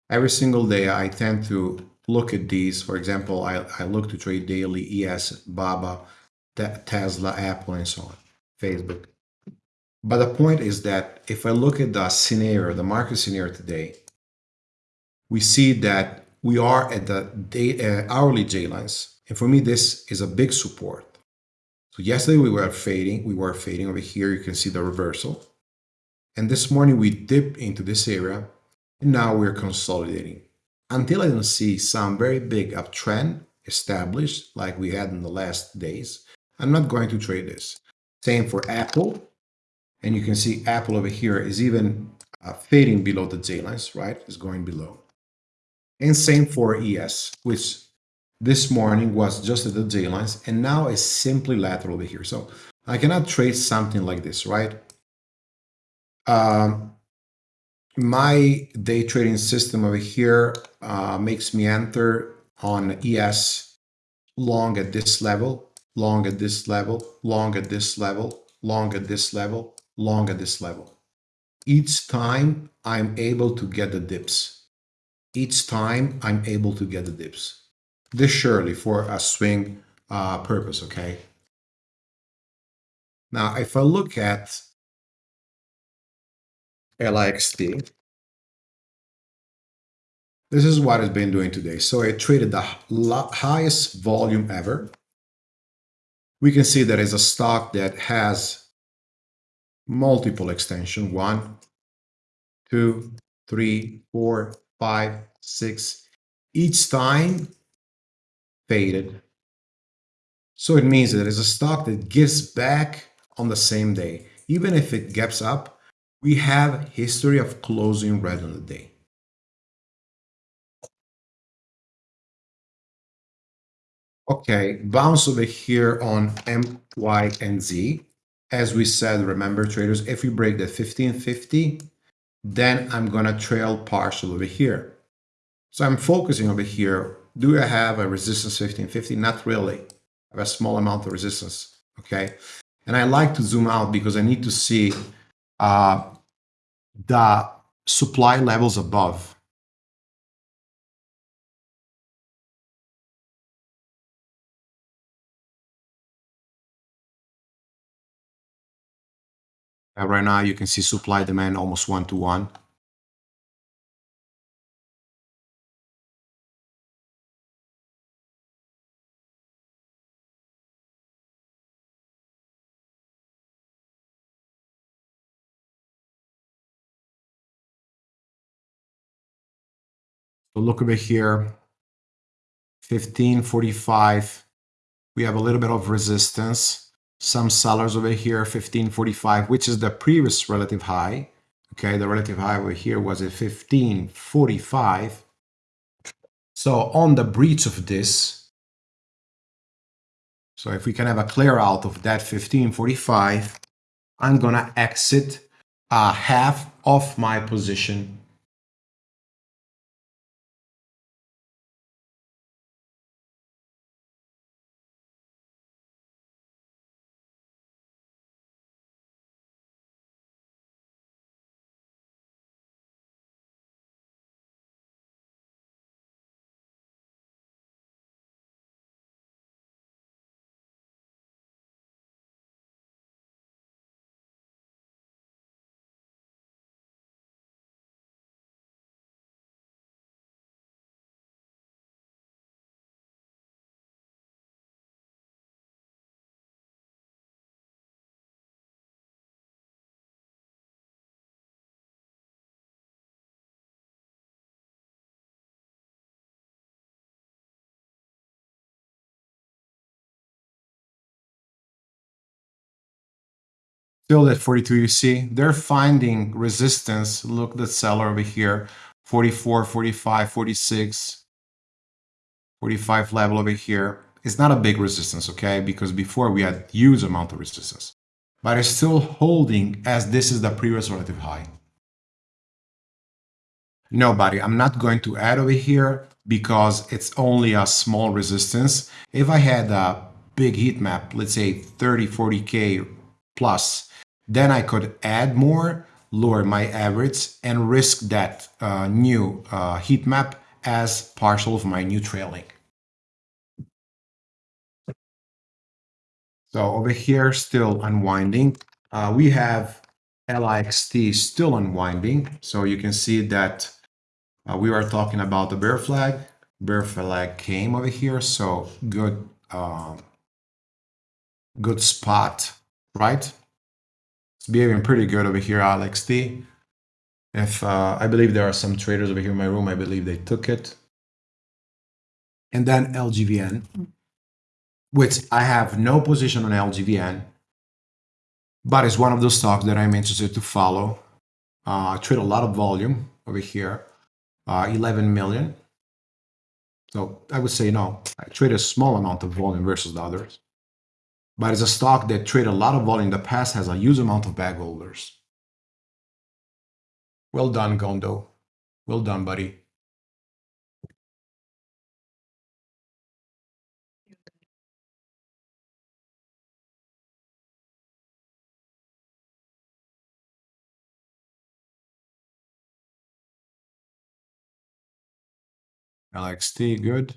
Every single day, I tend to look at these. For example, I, I look to trade daily, ES, BABA, Tesla, Apple, and so on, Facebook. But the point is that if I look at the scenario, the market scenario today, we see that we are at the day, uh, hourly J lines. And for me, this is a big support. So yesterday we were fading, we were fading over here. You can see the reversal. And this morning we dip into this area and now we're consolidating. Until I don't see some very big uptrend established like we had in the last days, I'm not going to trade this. Same for Apple. And you can see Apple over here is even uh, fading below the J lines, right? Is going below. And same for ES, which this morning was just at the J lines and now is simply lateral over here. So I cannot trade something like this, right? Um, my day trading system over here uh, makes me enter on ES long at this level, long at this level, long at this level, long at this level, long at this level. Each time I'm able to get the dips. Each time I'm able to get the dips. This surely for a swing uh, purpose, okay? Now, if I look at LIXT, this is what it's been doing today. So it traded the highest volume ever. We can see that it's a stock that has multiple extension. One, two, three, four, five, six. Each time faded. So it means that it's a stock that gives back on the same day. Even if it gaps up, we have history of closing red on the day. Okay, bounce over here on M, Y, and Z. As we said, remember traders, if we break the 1550, then I'm gonna trail partial over here. So I'm focusing over here. Do I have a resistance 1550? Not really. I have a small amount of resistance, okay? And I like to zoom out because I need to see uh, the supply levels above. Uh, right now, you can see supply demand almost one to one. So look over here, 1545. We have a little bit of resistance. Some sellers over here 1545 which is the previous relative high. Okay the relative high over here was a 1545 so on the breach of this so if we can have a clear out of that 1545 i'm gonna exit uh, half of my position still at 42 you see they're finding resistance. Look the seller over here 44 45 46 45 level over here. It's not a big resistance okay? Because before we had huge amount of resistance. But it's still holding as this is the previous relative high. Nobody i'm not going to add over here because it's only a small resistance. If i had a big heat map let's say 30 40k plus then I could add more, lower my average, and risk that uh, new uh, heat map as partial of my new trailing. So over here, still unwinding. Uh, we have LIXT still unwinding. So you can see that uh, we are talking about the bear flag. bear flag came over here, so good, um, good spot, right? It's behaving pretty good over here, LXT. If uh, I believe there are some traders over here in my room, I believe they took it. And then LGVN, which I have no position on LGVN, but it's one of those stocks that I'm interested to follow. Uh, I trade a lot of volume over here, uh, 11 million. So I would say no, I trade a small amount of volume versus the others. But it's a stock that traded a lot of volume in the past, has a huge amount of bag holders. Well done, Gondo. Well done, buddy. LXT, good.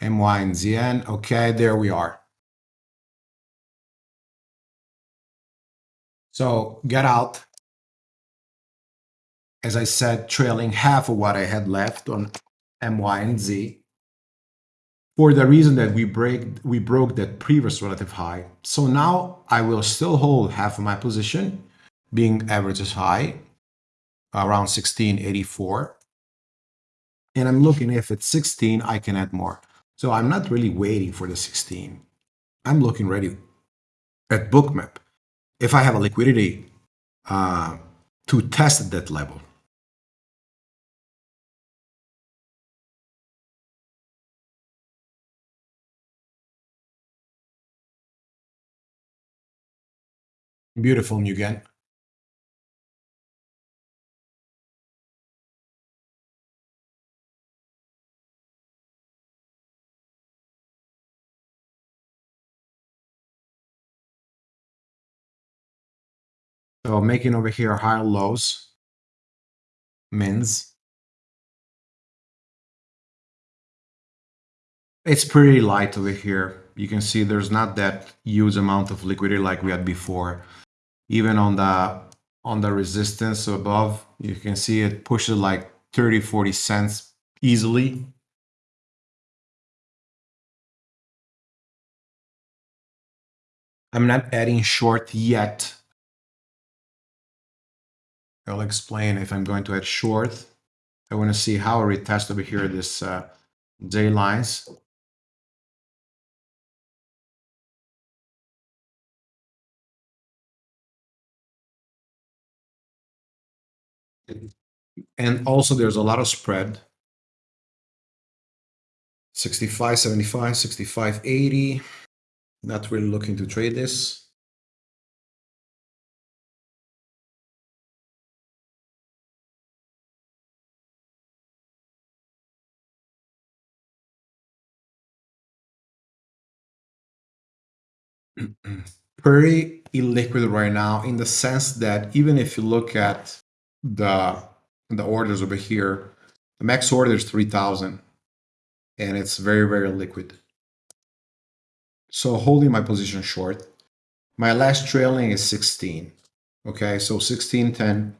MY and ZN, okay, there we are. So get out. As I said, trailing half of what I had left on MY and Z. For the reason that we break we broke that previous relative high. So now I will still hold half of my position, being average is high, around 1684 and I'm looking if it's 16, I can add more. So I'm not really waiting for the 16. I'm looking ready at bookmap. If I have a liquidity uh, to test that level. Beautiful, Mugen. So making over here higher lows, mins. It's pretty light over here. You can see there's not that huge amount of liquidity like we had before. Even on the on the resistance above, you can see it pushes like 30, 40 cents easily. I'm not adding short yet I'll explain if I'm going to add short. I want to see how I retest over here this uh, J lines. And also there's a lot of spread. 65, 75, 65, 80. Not really looking to trade this. very illiquid right now in the sense that even if you look at the the orders over here, the max order is 3000 and it's very, very liquid. So holding my position short, my last trailing is 16. Okay, so 1610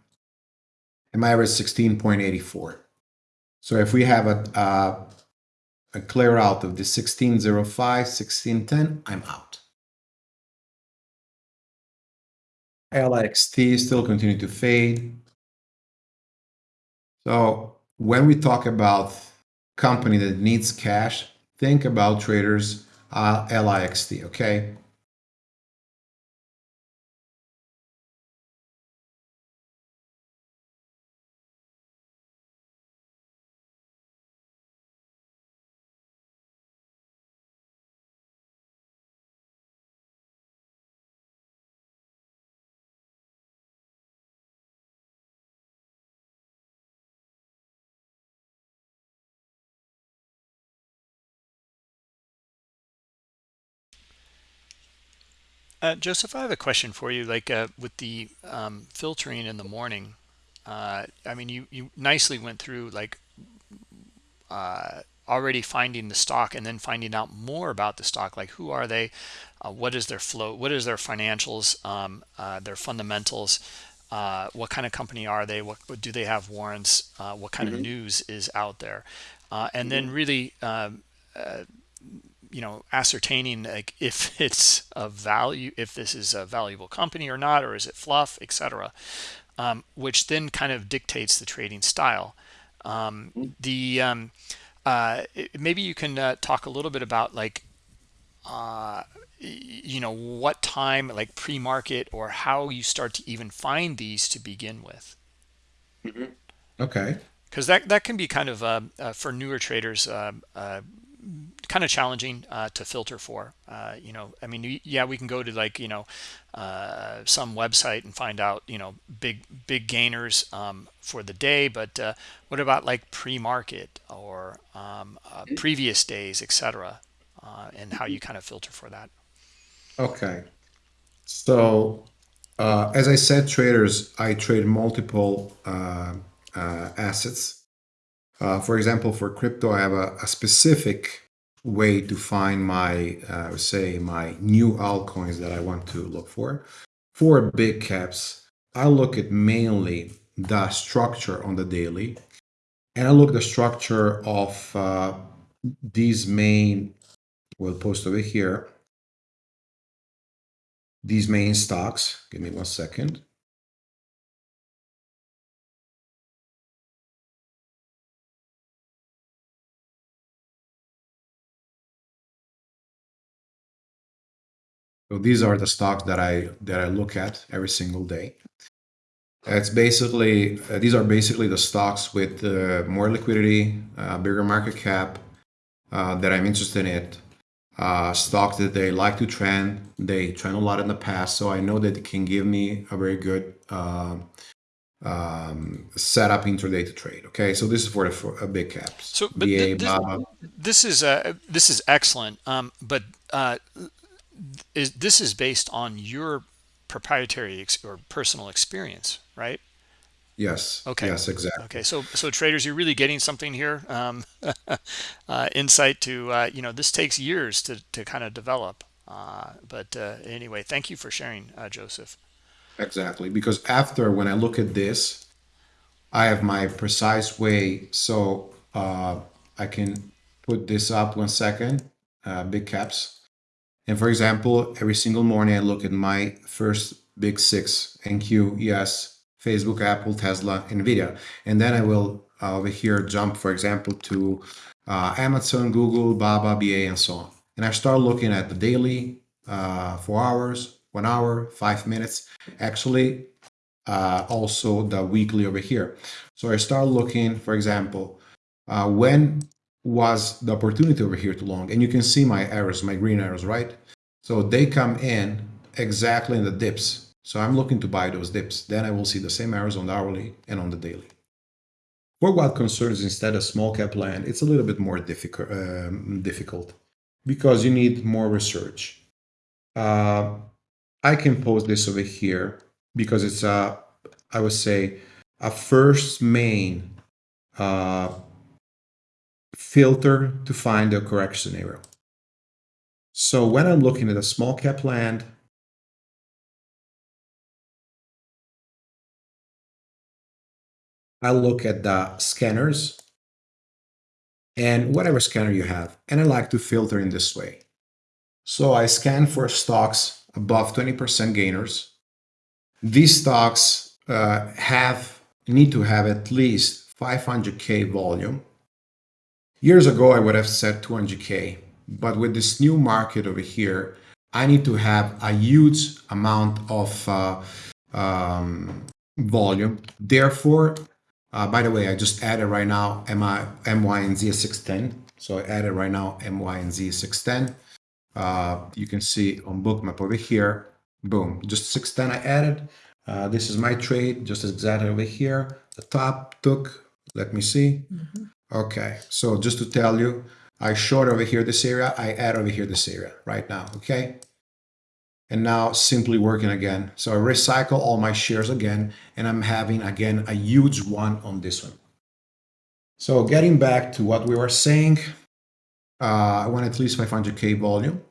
and my average 16.84. So if we have a, a, a clear out of the 1605, 1610, I'm out. LXT still continue to fade. So when we talk about company that needs cash, think about traders uh, LIXT, okay? Uh, Joseph, I have a question for you. Like uh, with the um, filtering in the morning, uh, I mean, you you nicely went through like uh, already finding the stock and then finding out more about the stock. Like who are they? Uh, what is their flow? What is their financials? Um, uh, their fundamentals? what kind of company are they? What, what do they have warrants? what kind mm -hmm. of mm-hmm. news is out there? uh, and then really um, uh, you know ascertaining like if it's a value if this is a valuable company or not or is it fluff etc um, which then kind of dictates the trading style. Um, the um, uh, maybe you can uh, talk a little bit about like uh, you know what time like pre-market or how you start to even find these to begin with. Okay. because that that can be kind of uh, uh, for newer traders uh, uh, kind of challenging uh, to filter for. Uh, you know, I mean, yeah, we can go to like you know uh, some website and find out you know big big gainers um, for the day, but uh, what about like pre-market or um, uh, previous days, etc., uh, and how you kind of filter for that? Okay. So, uh, as I said, traders, I trade multiple assets. Uh, for example, for crypto, I have a, a specific way to find my, uh, say, my new altcoins that I want to look for. For big caps, I look at mainly the structure on the daily, and I look the structure of uh, these main. We'll post over here these main stocks. Give me one second. So these are the stocks that I that I look at every single day. It's basically uh, these are basically the stocks with uh, more liquidity, uh, bigger market cap uh, that I'm interested in. It. Uh, stocks that they like to trend. They trend a lot in the past, so I know that it can give me a very good uh, um, setup intraday to trade. Okay, so this is for the for, uh, big caps. So, but BA, this this is uh, this is excellent, um, but uh, is this is based on your proprietary ex or personal experience, right? Yes, Okay. yes, exactly. Okay. So, so traders, you're really getting something here. Um, uh, insight to, uh, you know, this takes years to, to kind of develop. Uh, but uh, anyway, thank you for sharing, uh, Joseph. Exactly. Because after when I look at this, I have my precise way. So uh, I can put this up one second, uh, big caps. And for example, every single morning I look at my first big six NQ, ES, Facebook, Apple, Tesla, Nvidia. And then I will uh, over here jump, for example, to uh, Amazon, Google, Baba, BA, and so on. And I start looking at the daily, uh, four hours, one hour, five minutes. Actually, uh, also the weekly over here. So I start looking, for example, uh, when was the opportunity over here too long? And you can see my arrows, my green arrows, right? So they come in exactly in the dips. So I'm looking to buy those dips. Then I will see the same arrows on the hourly and on the daily. For what concerns instead a small cap land, it's a little bit more difficult, um, difficult because you need more research. Uh, I can post this over here because it's a, I would say, a first main uh, filter to find the correct scenario. So when I'm looking at a small cap land, I look at the scanners and whatever scanner you have, and I like to filter in this way. So I scan for stocks above 20% gainers. These stocks uh, have need to have at least 500k volume. Years ago, I would have said 200k, but with this new market over here, I need to have a huge amount of uh, um, volume. Therefore, uh, by the way, I just added right now MI, MY and Z 610. So I added right now MY and Z 610. Uh, you can see on bookmap over here, boom, just 610 I added. Uh, this is my trade, just exactly over here. The top took, let me see. Okay, so just to tell you, I short over here this area, I add over here this area right now, okay? And now simply working again. So I recycle all my shares again, and I'm having again a huge one on this one. So getting back to what we were saying, uh, I want at least 500k volume.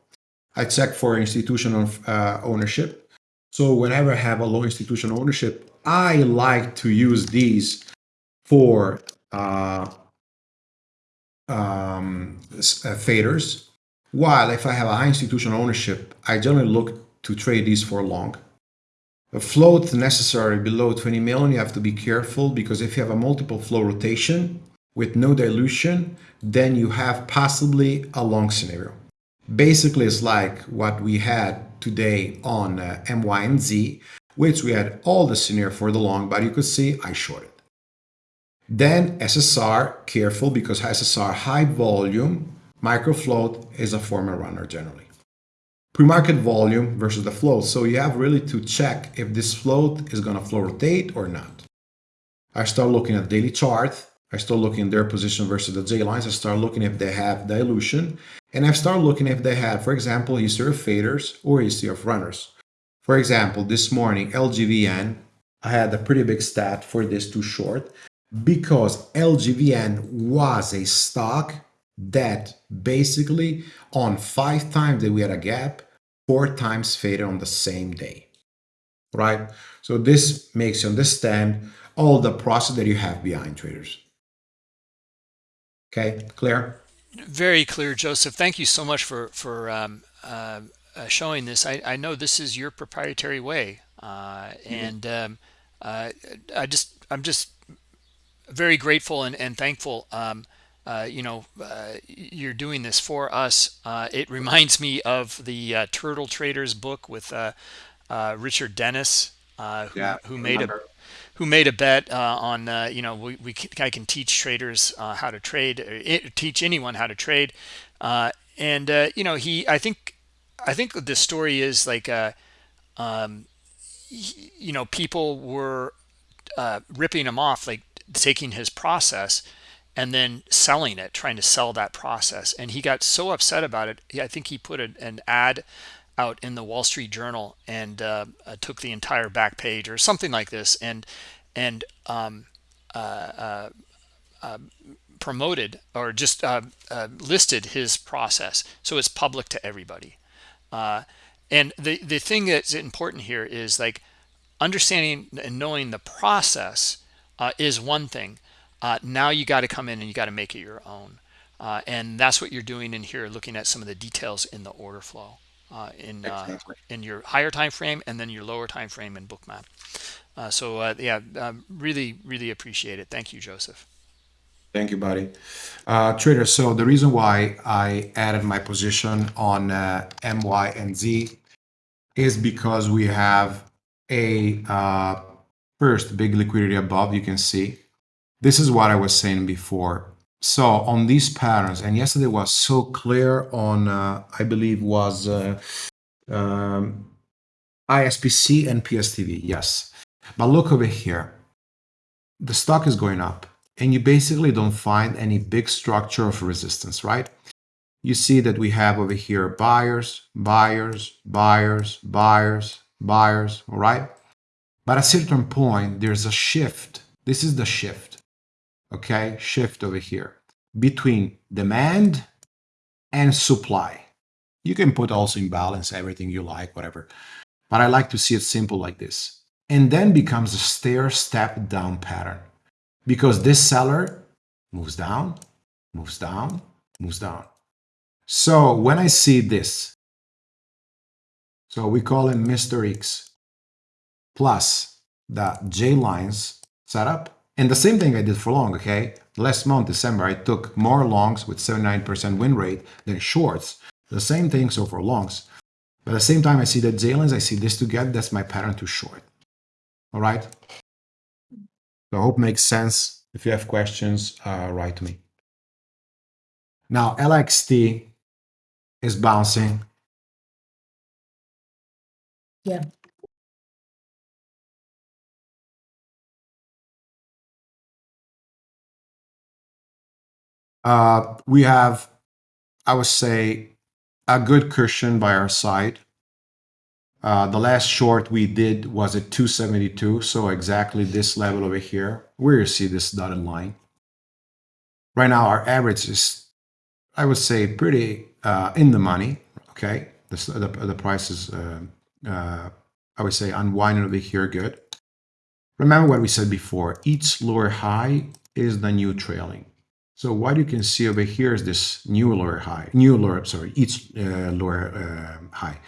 I check for institutional uh, ownership. So whenever I have a low institutional ownership, I like to use these for uh, um, uh, faders. While if I have a high institutional ownership, I generally look to trade these for long. A float necessary below 20 million, you have to be careful because if you have a multiple flow rotation with no dilution, then you have possibly a long scenario. Basically, it's like what we had today on uh, Z, which we had all the scenario for the long, but you could see I shorted. Then SSR, careful because SSR high volume, micro float is a former runner generally. Pre-market volume versus the float. So you have really to check if this float is going to flow rotate or not. I start looking at daily chart. I start looking at their position versus the J lines. I start looking if they have dilution. And I start looking if they have, for example, history of faders or history of runners. For example, this morning, LGVN, I had a pretty big stat for this too short because LGVN was a stock that basically on five times that we had a gap, four times faded on the same day, right? So this makes you understand all the process that you have behind traders. Okay, clear? Very clear, Joseph. Thank you so much for for um, uh, uh, showing this. I, I know this is your proprietary way, uh, mm-hmm. and um, uh, I just I'm just very grateful and, and thankful. Um, uh, you know, uh, you're doing this for us. it reminds me of the Turtle Traders book with Richard Dennis, who, yeah, who made a who made a bet uh, on uh, you know we, we can, I can teach traders uh, how to trade it, teach anyone how to trade and you know he I think I think the story is like, uh, um, you know, people were uh, ripping him off, like taking his process and then selling it, trying to sell that process. And he got so upset about it. I think he put an ad out in the Wall Street Journal and uh, uh took the entire back page or something like this, and and um, uh, uh, promoted or just listed his process, so it's public to everybody. Uh, and the, the thing that's important here is like understanding and knowing the process uh, is one thing. Uh, now you got to come in and you got to make it your own. Uh, and that's what you're doing in here, looking at some of the details in the order flow uh, in uh, exactly. in your higher time frame and then your lower time frame in bookmap. so yeah, um, really, really appreciate it. Thank you, Joseph. Thank you, buddy. Uh, trader, so the reason why I added my position on uh, MY and Z is because we have a uh, first big liquidity above, you can see. This is what I was saying before. So on these patterns, and yesterday was so clear on, uh, I believe was uh, um, ISPC and PSTV, yes. But look over here. The stock is going up and you basically don't find any big structure of resistance, right? You see that we have over here buyers, buyers, buyers, buyers, buyers, all right? But at a certain point, there's a shift. This is the shift, okay? Shift over here between demand and supply. You can put also in balance everything you like, whatever. But I like to see it simple like this. And then becomes a stair step down pattern because this seller moves down, moves down, moves down. So when I see this, so we call him Mr. X plus the J lines setup. And the same thing I did for long, okay? Last month, December, I took more longs with 79% win rate than shorts. The same thing, so for longs. But at the same time, I see the J lines, I see this together, that's my pattern to short. All right? So I hope makes sense. If you have questions, uh, write to me. Now LXT is bouncing. Yeah. Uh, we have, I would say, a good cushion by our side. Uh, the last short we did was at 272, so exactly this level over here, where you see this dotted line. Right now, our average is, I would say, pretty uh, in the money, okay? The, the, the price is, uh, uh, I would say, unwinding over here good. Remember what we said before, each lower high is the new trailing. So what you can see over here is this new lower high, new lower, sorry, each uh, lower uh, high.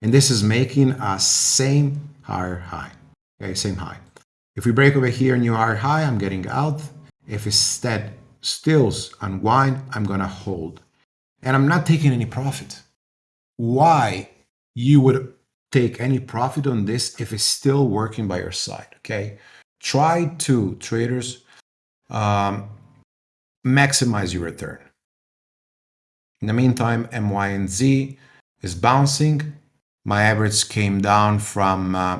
And this is making a same higher high, okay, same high. If we break over here, new higher high, I'm getting out. If instead stills unwind, I'm gonna hold. And I'm not taking any profit. Why you would take any profit on this if it's still working by your side, okay? Try to, traders, um, maximize your return. In the meantime, MYNZ is bouncing. My average came down from uh,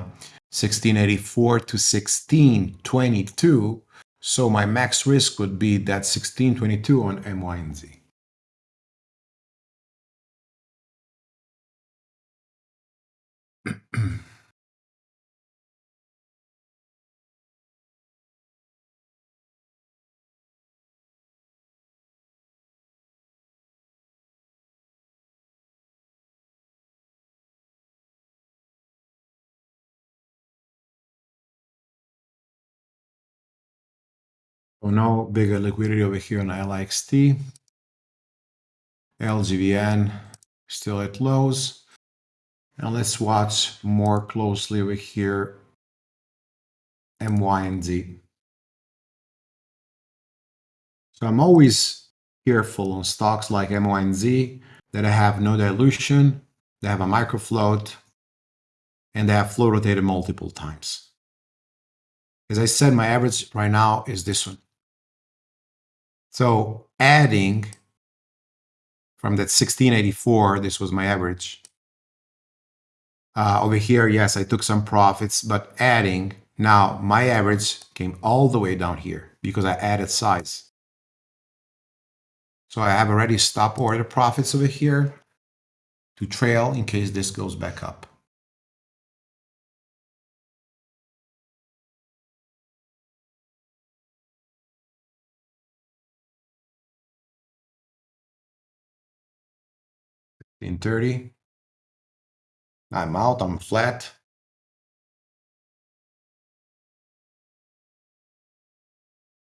1684 to 1622. So my max risk would be that 1622 on MYNZ. So no bigger liquidity over here on LXT. LGVN still at lows. And let's watch more closely over here MYNZ. So I'm always careful on stocks like MYNZ that I have no dilution, they have a micro float, and they have flow rotated multiple times. As I said, my average right now is this one. So adding from that 1684, this was my average. Uh, over here, yes, I took some profits, but adding, now my average came all the way down here because I added size. So I have already stop order profits over here to trail in case this goes back up. In 30. I'm out, I'm flat.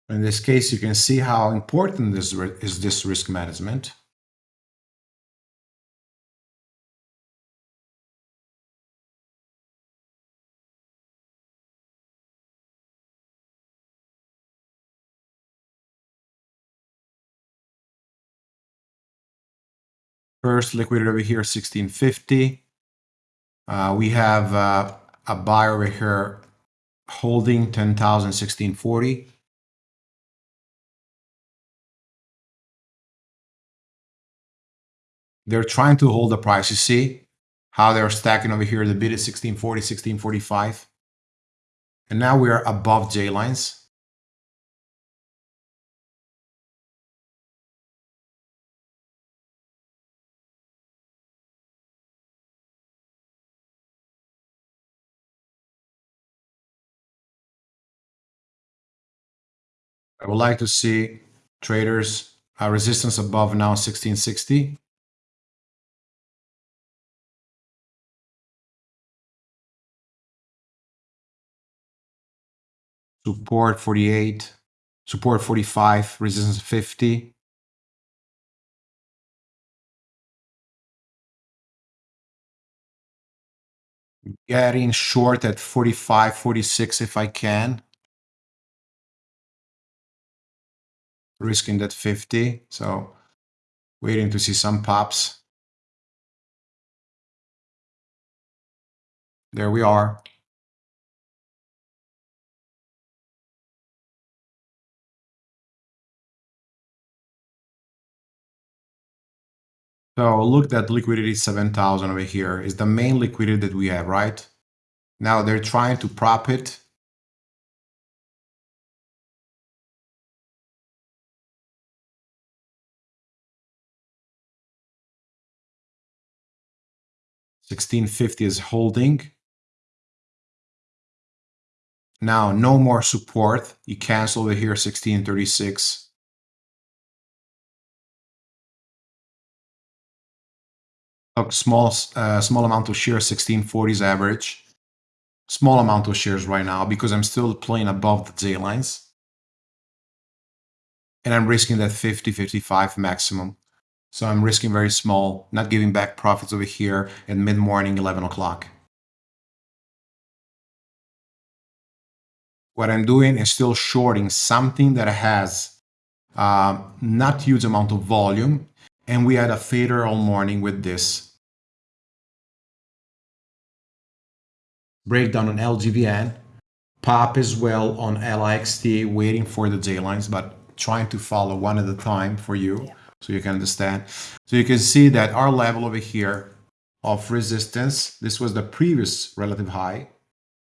In this case, you can see how important this is this risk management. First liquidity over here, 1650. Uh, we have uh, a buy over here holding 10,1640. They're trying to hold the price. You see how they're stacking over here. The bid is 1640, 1645. And now we are above J lines. I would like to see traders uh, resistance above now 1660. Support 48, support 45, resistance 50. Getting short at 45, 46 if I can. Risking that 50. So waiting to see some pops. There we are. So look that liquidity 7,000 over here is the main liquidity that we have, right? Now they're trying to prop it 1650 is holding. Now, no more support. You cancel over here 1636. A small, uh, small amount of shares, 1640s average. Small amount of shares right now because I'm still playing above the J lines. and I'm risking that 50, 55 maximum. So I'm risking very small, not giving back profits over here at mid-morning, 11 o'clock. What I'm doing is still shorting something that has uh, not huge amount of volume. And we had a fader all morning with this. Breakdown on LGVN. Pop as well on LIXT, waiting for the J lines, but trying to follow one at a time for you. Yeah so you can understand. So you can see that our level over here of resistance, this was the previous relative high,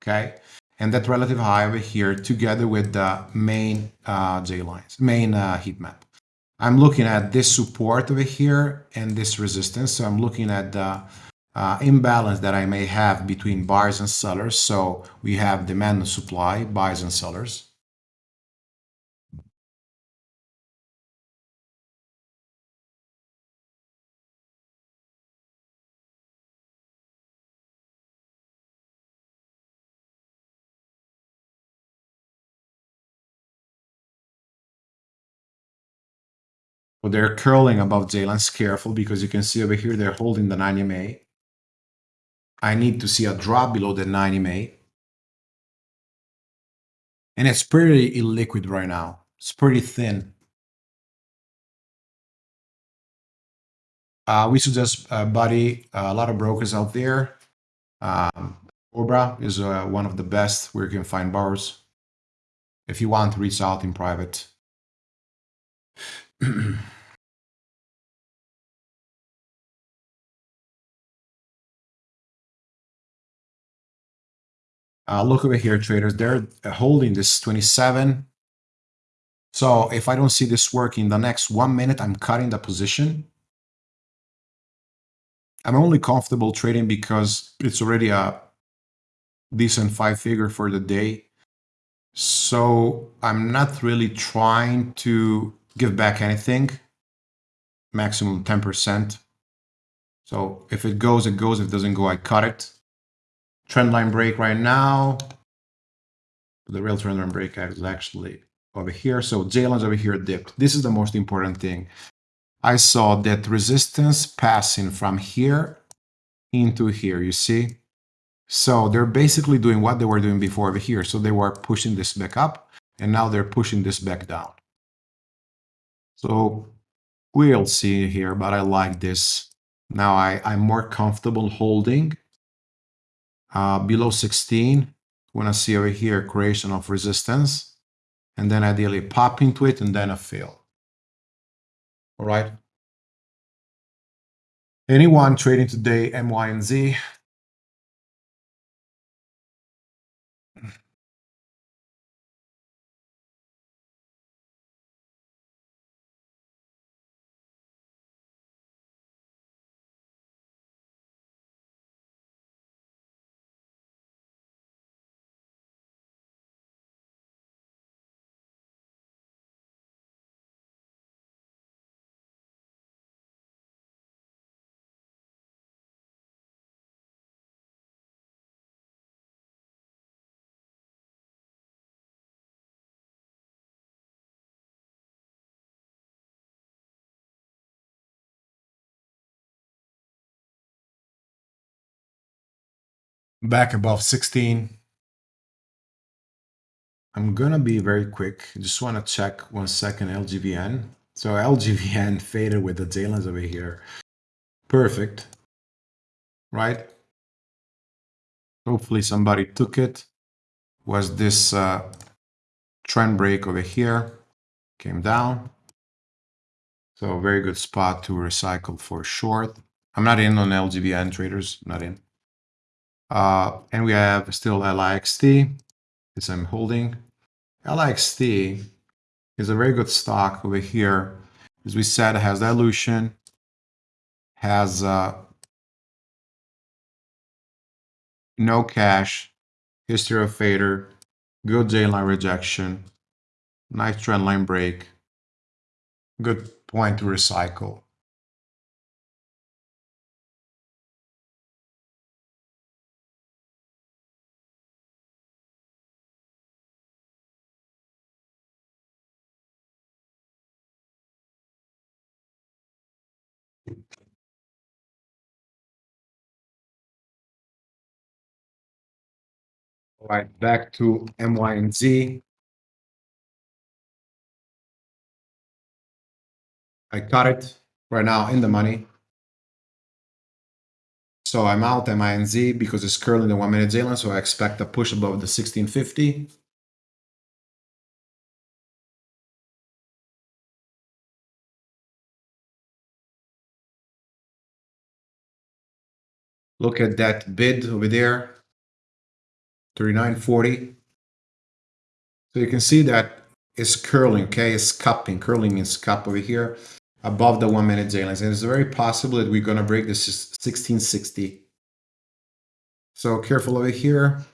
okay? And that relative high over here together with the main uh, J lines, main uh, heat map. I'm looking at this support over here and this resistance. So I'm looking at the uh, imbalance that I may have between buyers and sellers. So we have demand and supply, buyers and sellers. But they're curling above J-lines. Careful because you can see over here they're holding the 90 MA. I need to see a drop below the 90 MA. And it's pretty illiquid right now. It's pretty thin. Uh, we suggest uh, Buddy, uh, a lot of brokers out there. Um, Cobra is uh, one of the best where you can find bars. If you want to reach out in private. Uh, look over here, traders. They're holding this 27. So if I don't see this working the next one minute, I'm cutting the position. I'm only comfortable trading because it's already a decent five figure for the day. So I'm not really trying to give back anything, maximum 10%. So if it goes, it goes. If it doesn't go, I cut it. Trend line break right now. The real trend line break is actually over here. So J-lines over here dipped. This is the most important thing. I saw that resistance passing from here into here, you see? So they're basically doing what they were doing before over here. So they were pushing this back up and now they're pushing this back down. So we'll see here, but I like this. Now I, I'm more comfortable holding uh, below 16 when I see over here creation of resistance and then ideally pop into it and then a fill. All right. Anyone trading today, MYNZ, back above 16. I'm gonna be very quick. Just want to check one second LGVN. So LGVN faded with the J-lines over here. Perfect. Right? Hopefully somebody took it. Was this uh, trend break over here? Came down. So very good spot to recycle for short. I'm not in on LGVN traders, not in. Uh, and we have still LIXT, as I'm holding. LIXT is a very good stock over here. As we said, it has dilution, has uh, no cash, history of fader, good J line rejection, nice trend line break, good point to recycle. All right, back to MYNZ. I cut it right now in the money. So I'm out MYNZ because it's currently the one minute line, so I expect a push above the 1650. Look at that bid over there, 39.40. So you can see that it's curling, okay? It's cupping. Curling means cup over here above the one minute lines. And it's very possible that we're going to break this 1660. So careful over here.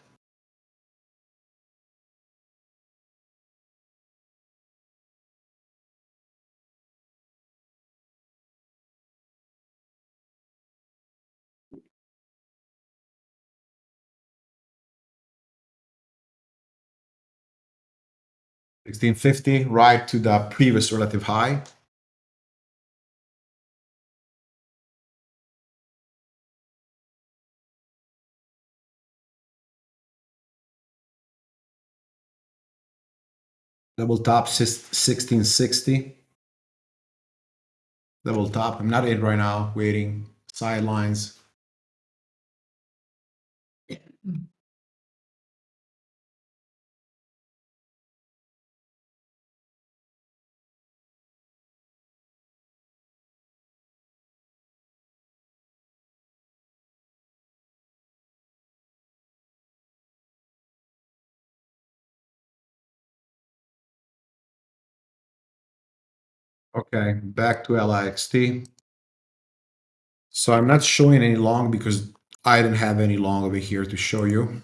Sixteen fifty, right to the previous relative high. Double top 1660. Double top. I'm not in right now, waiting. Sidelines. Okay, back to LIXT. So I'm not showing any long because I didn't have any long over here to show you.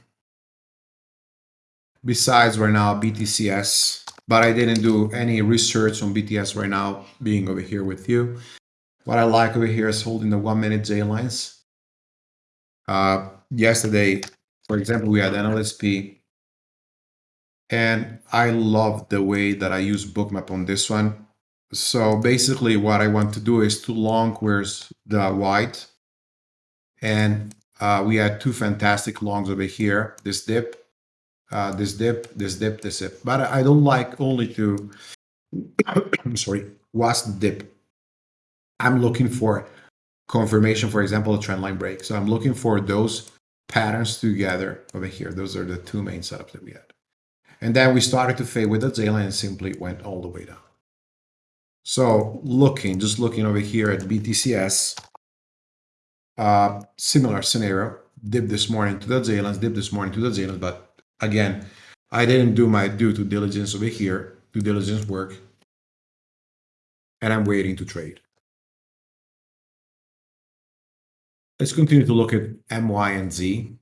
Besides right now BTCS, but I didn't do any research on BTS right now being over here with you. What I like over here is holding the one minute J lines. Uh, yesterday, for example, we had NLSP and I love the way that I use bookmap on this one. So basically what I want to do is to long where's the white. And uh, we had two fantastic longs over here, this dip, uh, this dip, this dip, this dip. But I don't like only to, I'm sorry, the dip. I'm looking for confirmation, for example, a trend line break. So I'm looking for those patterns together over here. Those are the two main setups that we had. And then we started to fade with the line and simply went all the way down. So looking, just looking over here at BTCS, uh, similar scenario, dip this morning to the lines, dip this morning to the J but again, I didn't do my due to diligence over here, due diligence work, and I'm waiting to trade. Let's continue to look at MYNZ.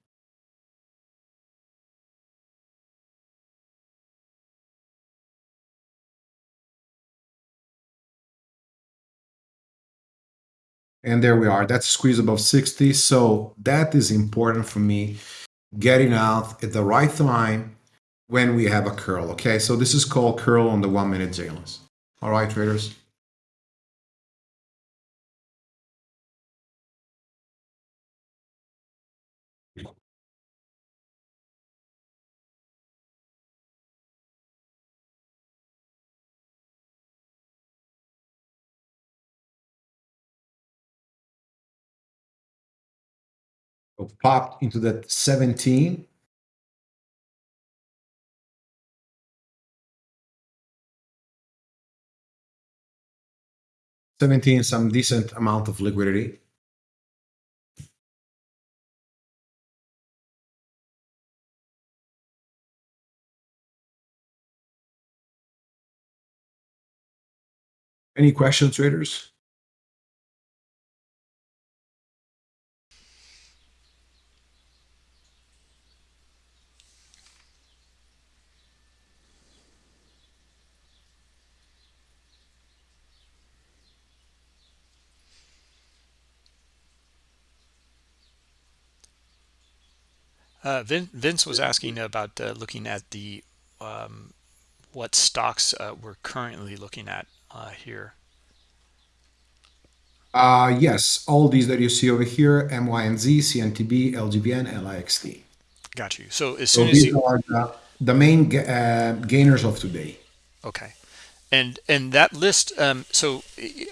And there we are. That's squeeze above 60. So that is important for me, getting out at the right time when we have a curl. Okay, so this is called curl on the one minute J lines. All right, traders. Popped into that 17. Seventeen, some decent amount of liquidity. Any questions, traders? Uh, Vin, Vince was asking about uh, looking at the um, what stocks uh, we're currently looking at uh, here. Uh, yes, all these that you see over here, MYNZ, CNTB, LGVN, LIXT. got you. So as So as these you are the, the main gainers of today. okay, and and that list. Um, so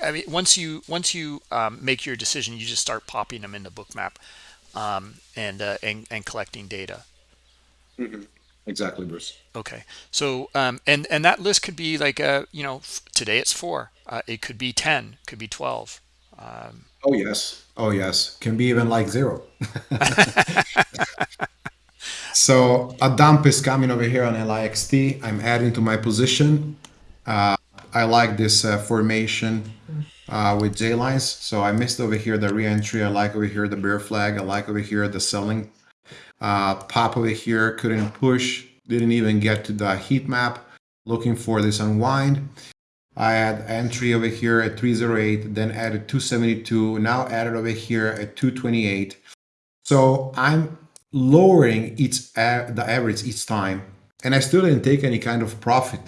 I mean, once you once you um, make your decision, you just start popping them in into Bookmap um, and uh, and and collecting data. Exactly, Bruce. Okay. So um, and and that list could be like uh, you know f- today it's four. Uh, it could be ten. Could be twelve. Um, Oh yes. Oh yes. Can be even like zero. So a dump is coming over here on LIXT. I'm adding to my position. Uh, I like this uh, formation uh, with J lines. So I missed over here the re-entry. I like over here the bear flag. I like over here the selling uh, pop over here. Couldn't push. Didn't even get to the heat map. Looking for this unwind. I had entry over here at 308, then added 272, now added over here at 228. So I'm lowering each a- the average each time, and I still didn't take any kind of profit.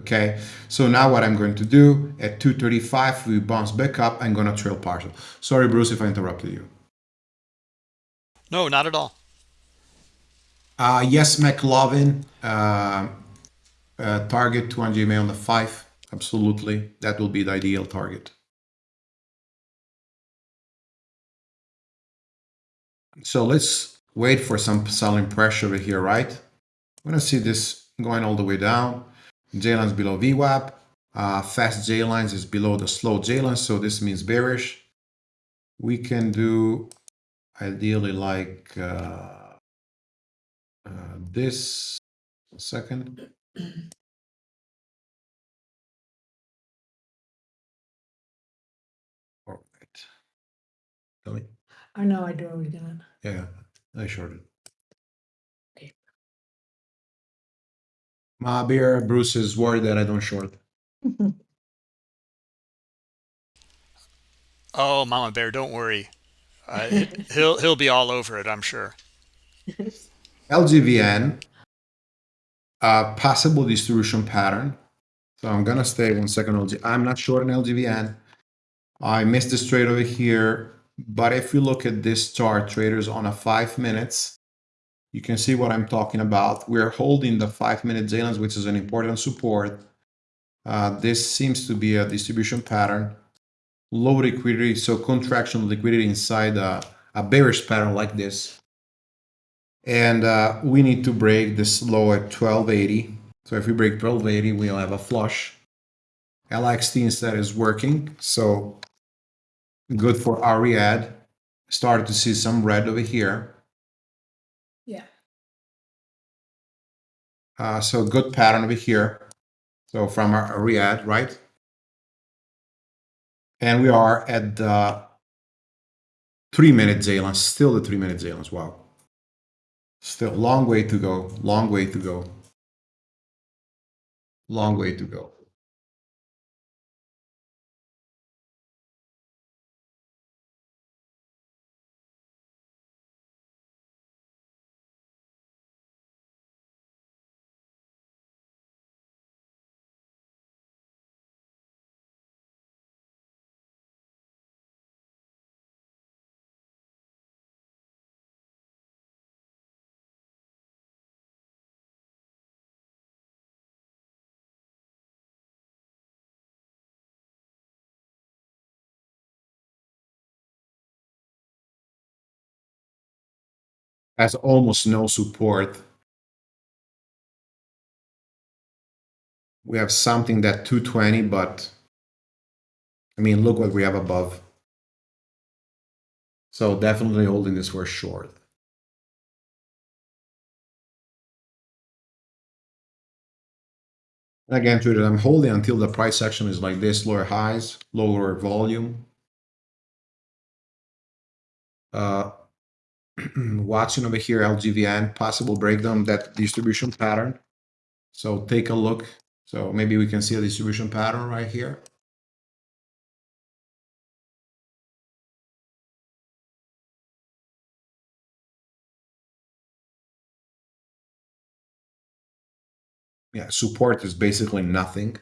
Okay, so now what I'm going to do at 235, we bounce back up. I'm gonna trail partial. Sorry, Bruce, if I interrupted you. no, not at all. Uh, yes, McLovin, uh, uh, target 200 MA on the five. Absolutely, that will be the ideal target. So let's wait for some selling pressure over here, right? I'm gonna see this going all the way down. J lines below VWAP. Uh, fast J lines is below the slow J lines, so this means bearish. We can do ideally like uh, uh, this. One second. All right. Tell me. I know I do what we're. Yeah, I shorted. Okay. My beer, Bruce is worried that I don't short. Oh, Mama Bear, don't worry. Uh, he'll he'll be all over it, I'm sure. LGVN, uh, possible distribution pattern. So I'm gonna stay one second. LG. I'm not short in LGVN. I missed this trade over here, but if you look at this chart, traders on a five minutes, you can see what I'm talking about. We're holding the five minute J-lines, which is an important support. Uh, this seems to be a distribution pattern. Low liquidity, so contraction liquidity inside a, a bearish pattern like this. And uh, we need to break this low at 1280. So if we break 1280, we'll have a flush. LXT instead is working, so good for Ariad. Started to see some red over here. Uh, so good pattern over here. So from our Ariad, right? And we are at the three minute J lines, still the three minute J lines. Wow. Still long way to go, long way to go. Long way to go. Has almost no support. We have something that 220, but I mean, look what we have above. So definitely holding this for short. Again, traders, I'm holding until the price action is like this, lower highs, lower volume. Uh, watching over here, LGVN, possible breakdown, that distribution pattern. So take a look. So maybe we can see a distribution pattern right here. Yeah, support is basically nothing.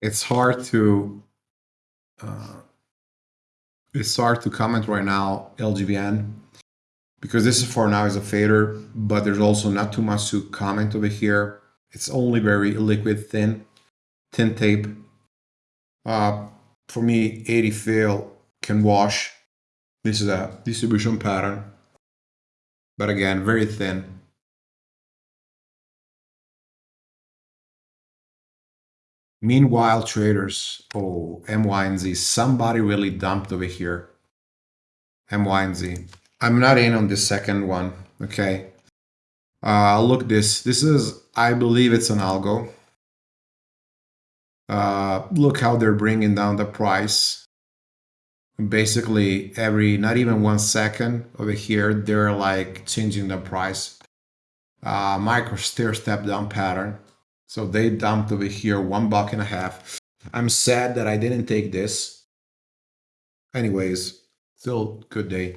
It's hard to uh, it's hard to comment right now LGVN because this is for now is a fader, but there's also not too much to comment over here. It's only very liquid thin, thin tape. Uh, for me, 80 fail can wash. This is a distribution pattern, but again, very thin. Meanwhile, traders, oh, MYNZ, somebody really dumped over here. MYNZ. I'm not in on the second one, okay? Uh, look this, this is, I believe it's an algo. Uh, look how they're bringing down the price. Basically, every, not even one second over here, they're like changing the price. Uh, micro stair step down pattern. So they dumped over here one buck and a half. I'm sad that I didn't take this. Anyways, still good day.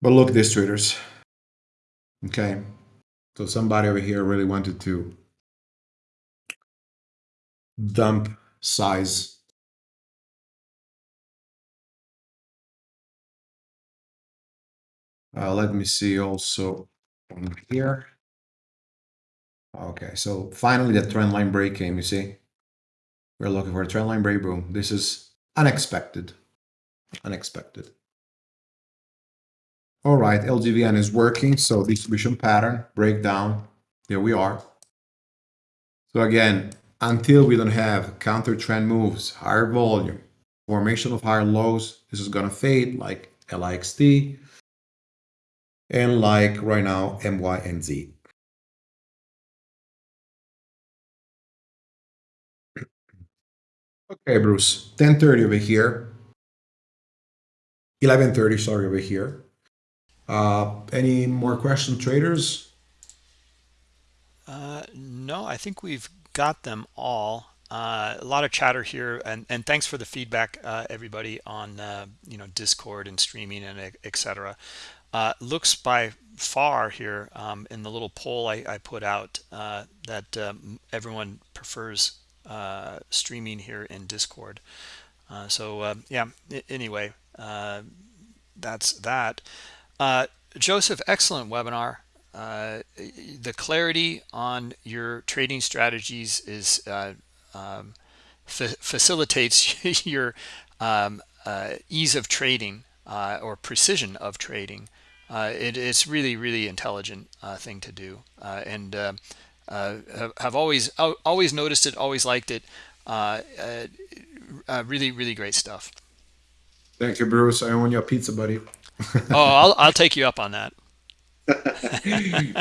But look, this traders. Okay. So somebody over here really wanted to dump size. Uh, let me see also on here. Okay, so finally the trend line break came, you see? We're looking for a trend line break, boom. This is unexpected. Unexpected. All right, LGVN is working, so distribution pattern, breakdown, there we are. So again, until we don't have counter trend moves, higher volume, formation of higher lows, this is gonna fade like LIXT, and like right now, MYNZ. Okay, Bruce, 10.30 over here. 11.30, sorry, over here. Uh, any more questions, traders? Uh, no, I think we've got them all. Uh, a lot of chatter here, and, and thanks for the feedback, uh, everybody, on uh, you know Discord and streaming and etc. Uh, looks by far here um, in the little poll I, I put out uh, that um, everyone prefers uh, streaming here in Discord. Uh, so uh, yeah, anyway, uh, that's that. Uh, Joseph, excellent webinar. Uh, the clarity on your trading strategies is um, fa facilitates your um, ease of trading or precision of trading. it, it's really, really intelligent thing to do. and uh, have always always noticed it, always liked it. Uh, uh, really, really great stuff. Thank you, Bruce. I own your pizza, buddy. oh, I'll I'll take you up on that.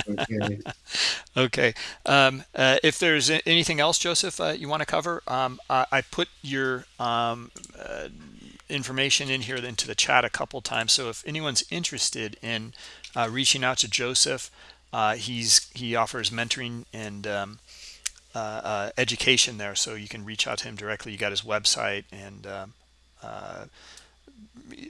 okay. okay. Um, uh, if there's anything else, Joseph, uh, you want to cover, um, I, I, put your um, uh, information in here into the chat a couple times. So if anyone's interested in reaching out to Joseph, uh, he's he offers mentoring and um, uh, uh, education there, so you can reach out to him directly. You got his website and um, uh,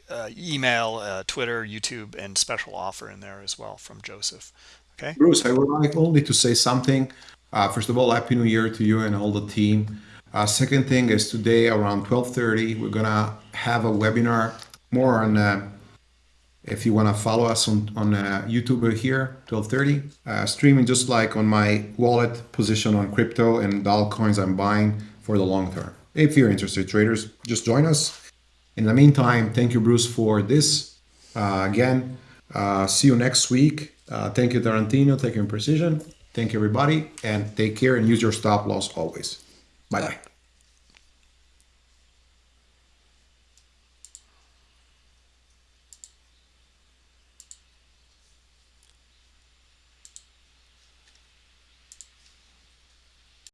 uh, email, Twitter, YouTube, and special offer in there as well from Joseph. Okay, Bruce, I would like only to say something. first of all, happy New Year to you and all the team. second thing is today around 12:30, we're gonna have a webinar more on if you want to follow us on, on uh, YouTube here, 1230, uh, streaming just like on my wallet position on crypto and doll coins I'm buying for the long term. If you're interested, traders, just join us. In the meantime, thank you, Bruce, for this. Uh, again, uh, see you next week. Uh, thank you, Tarantino. Thank you, Precision. Thank you, everybody. And take care and use your stop loss always. Bye-bye.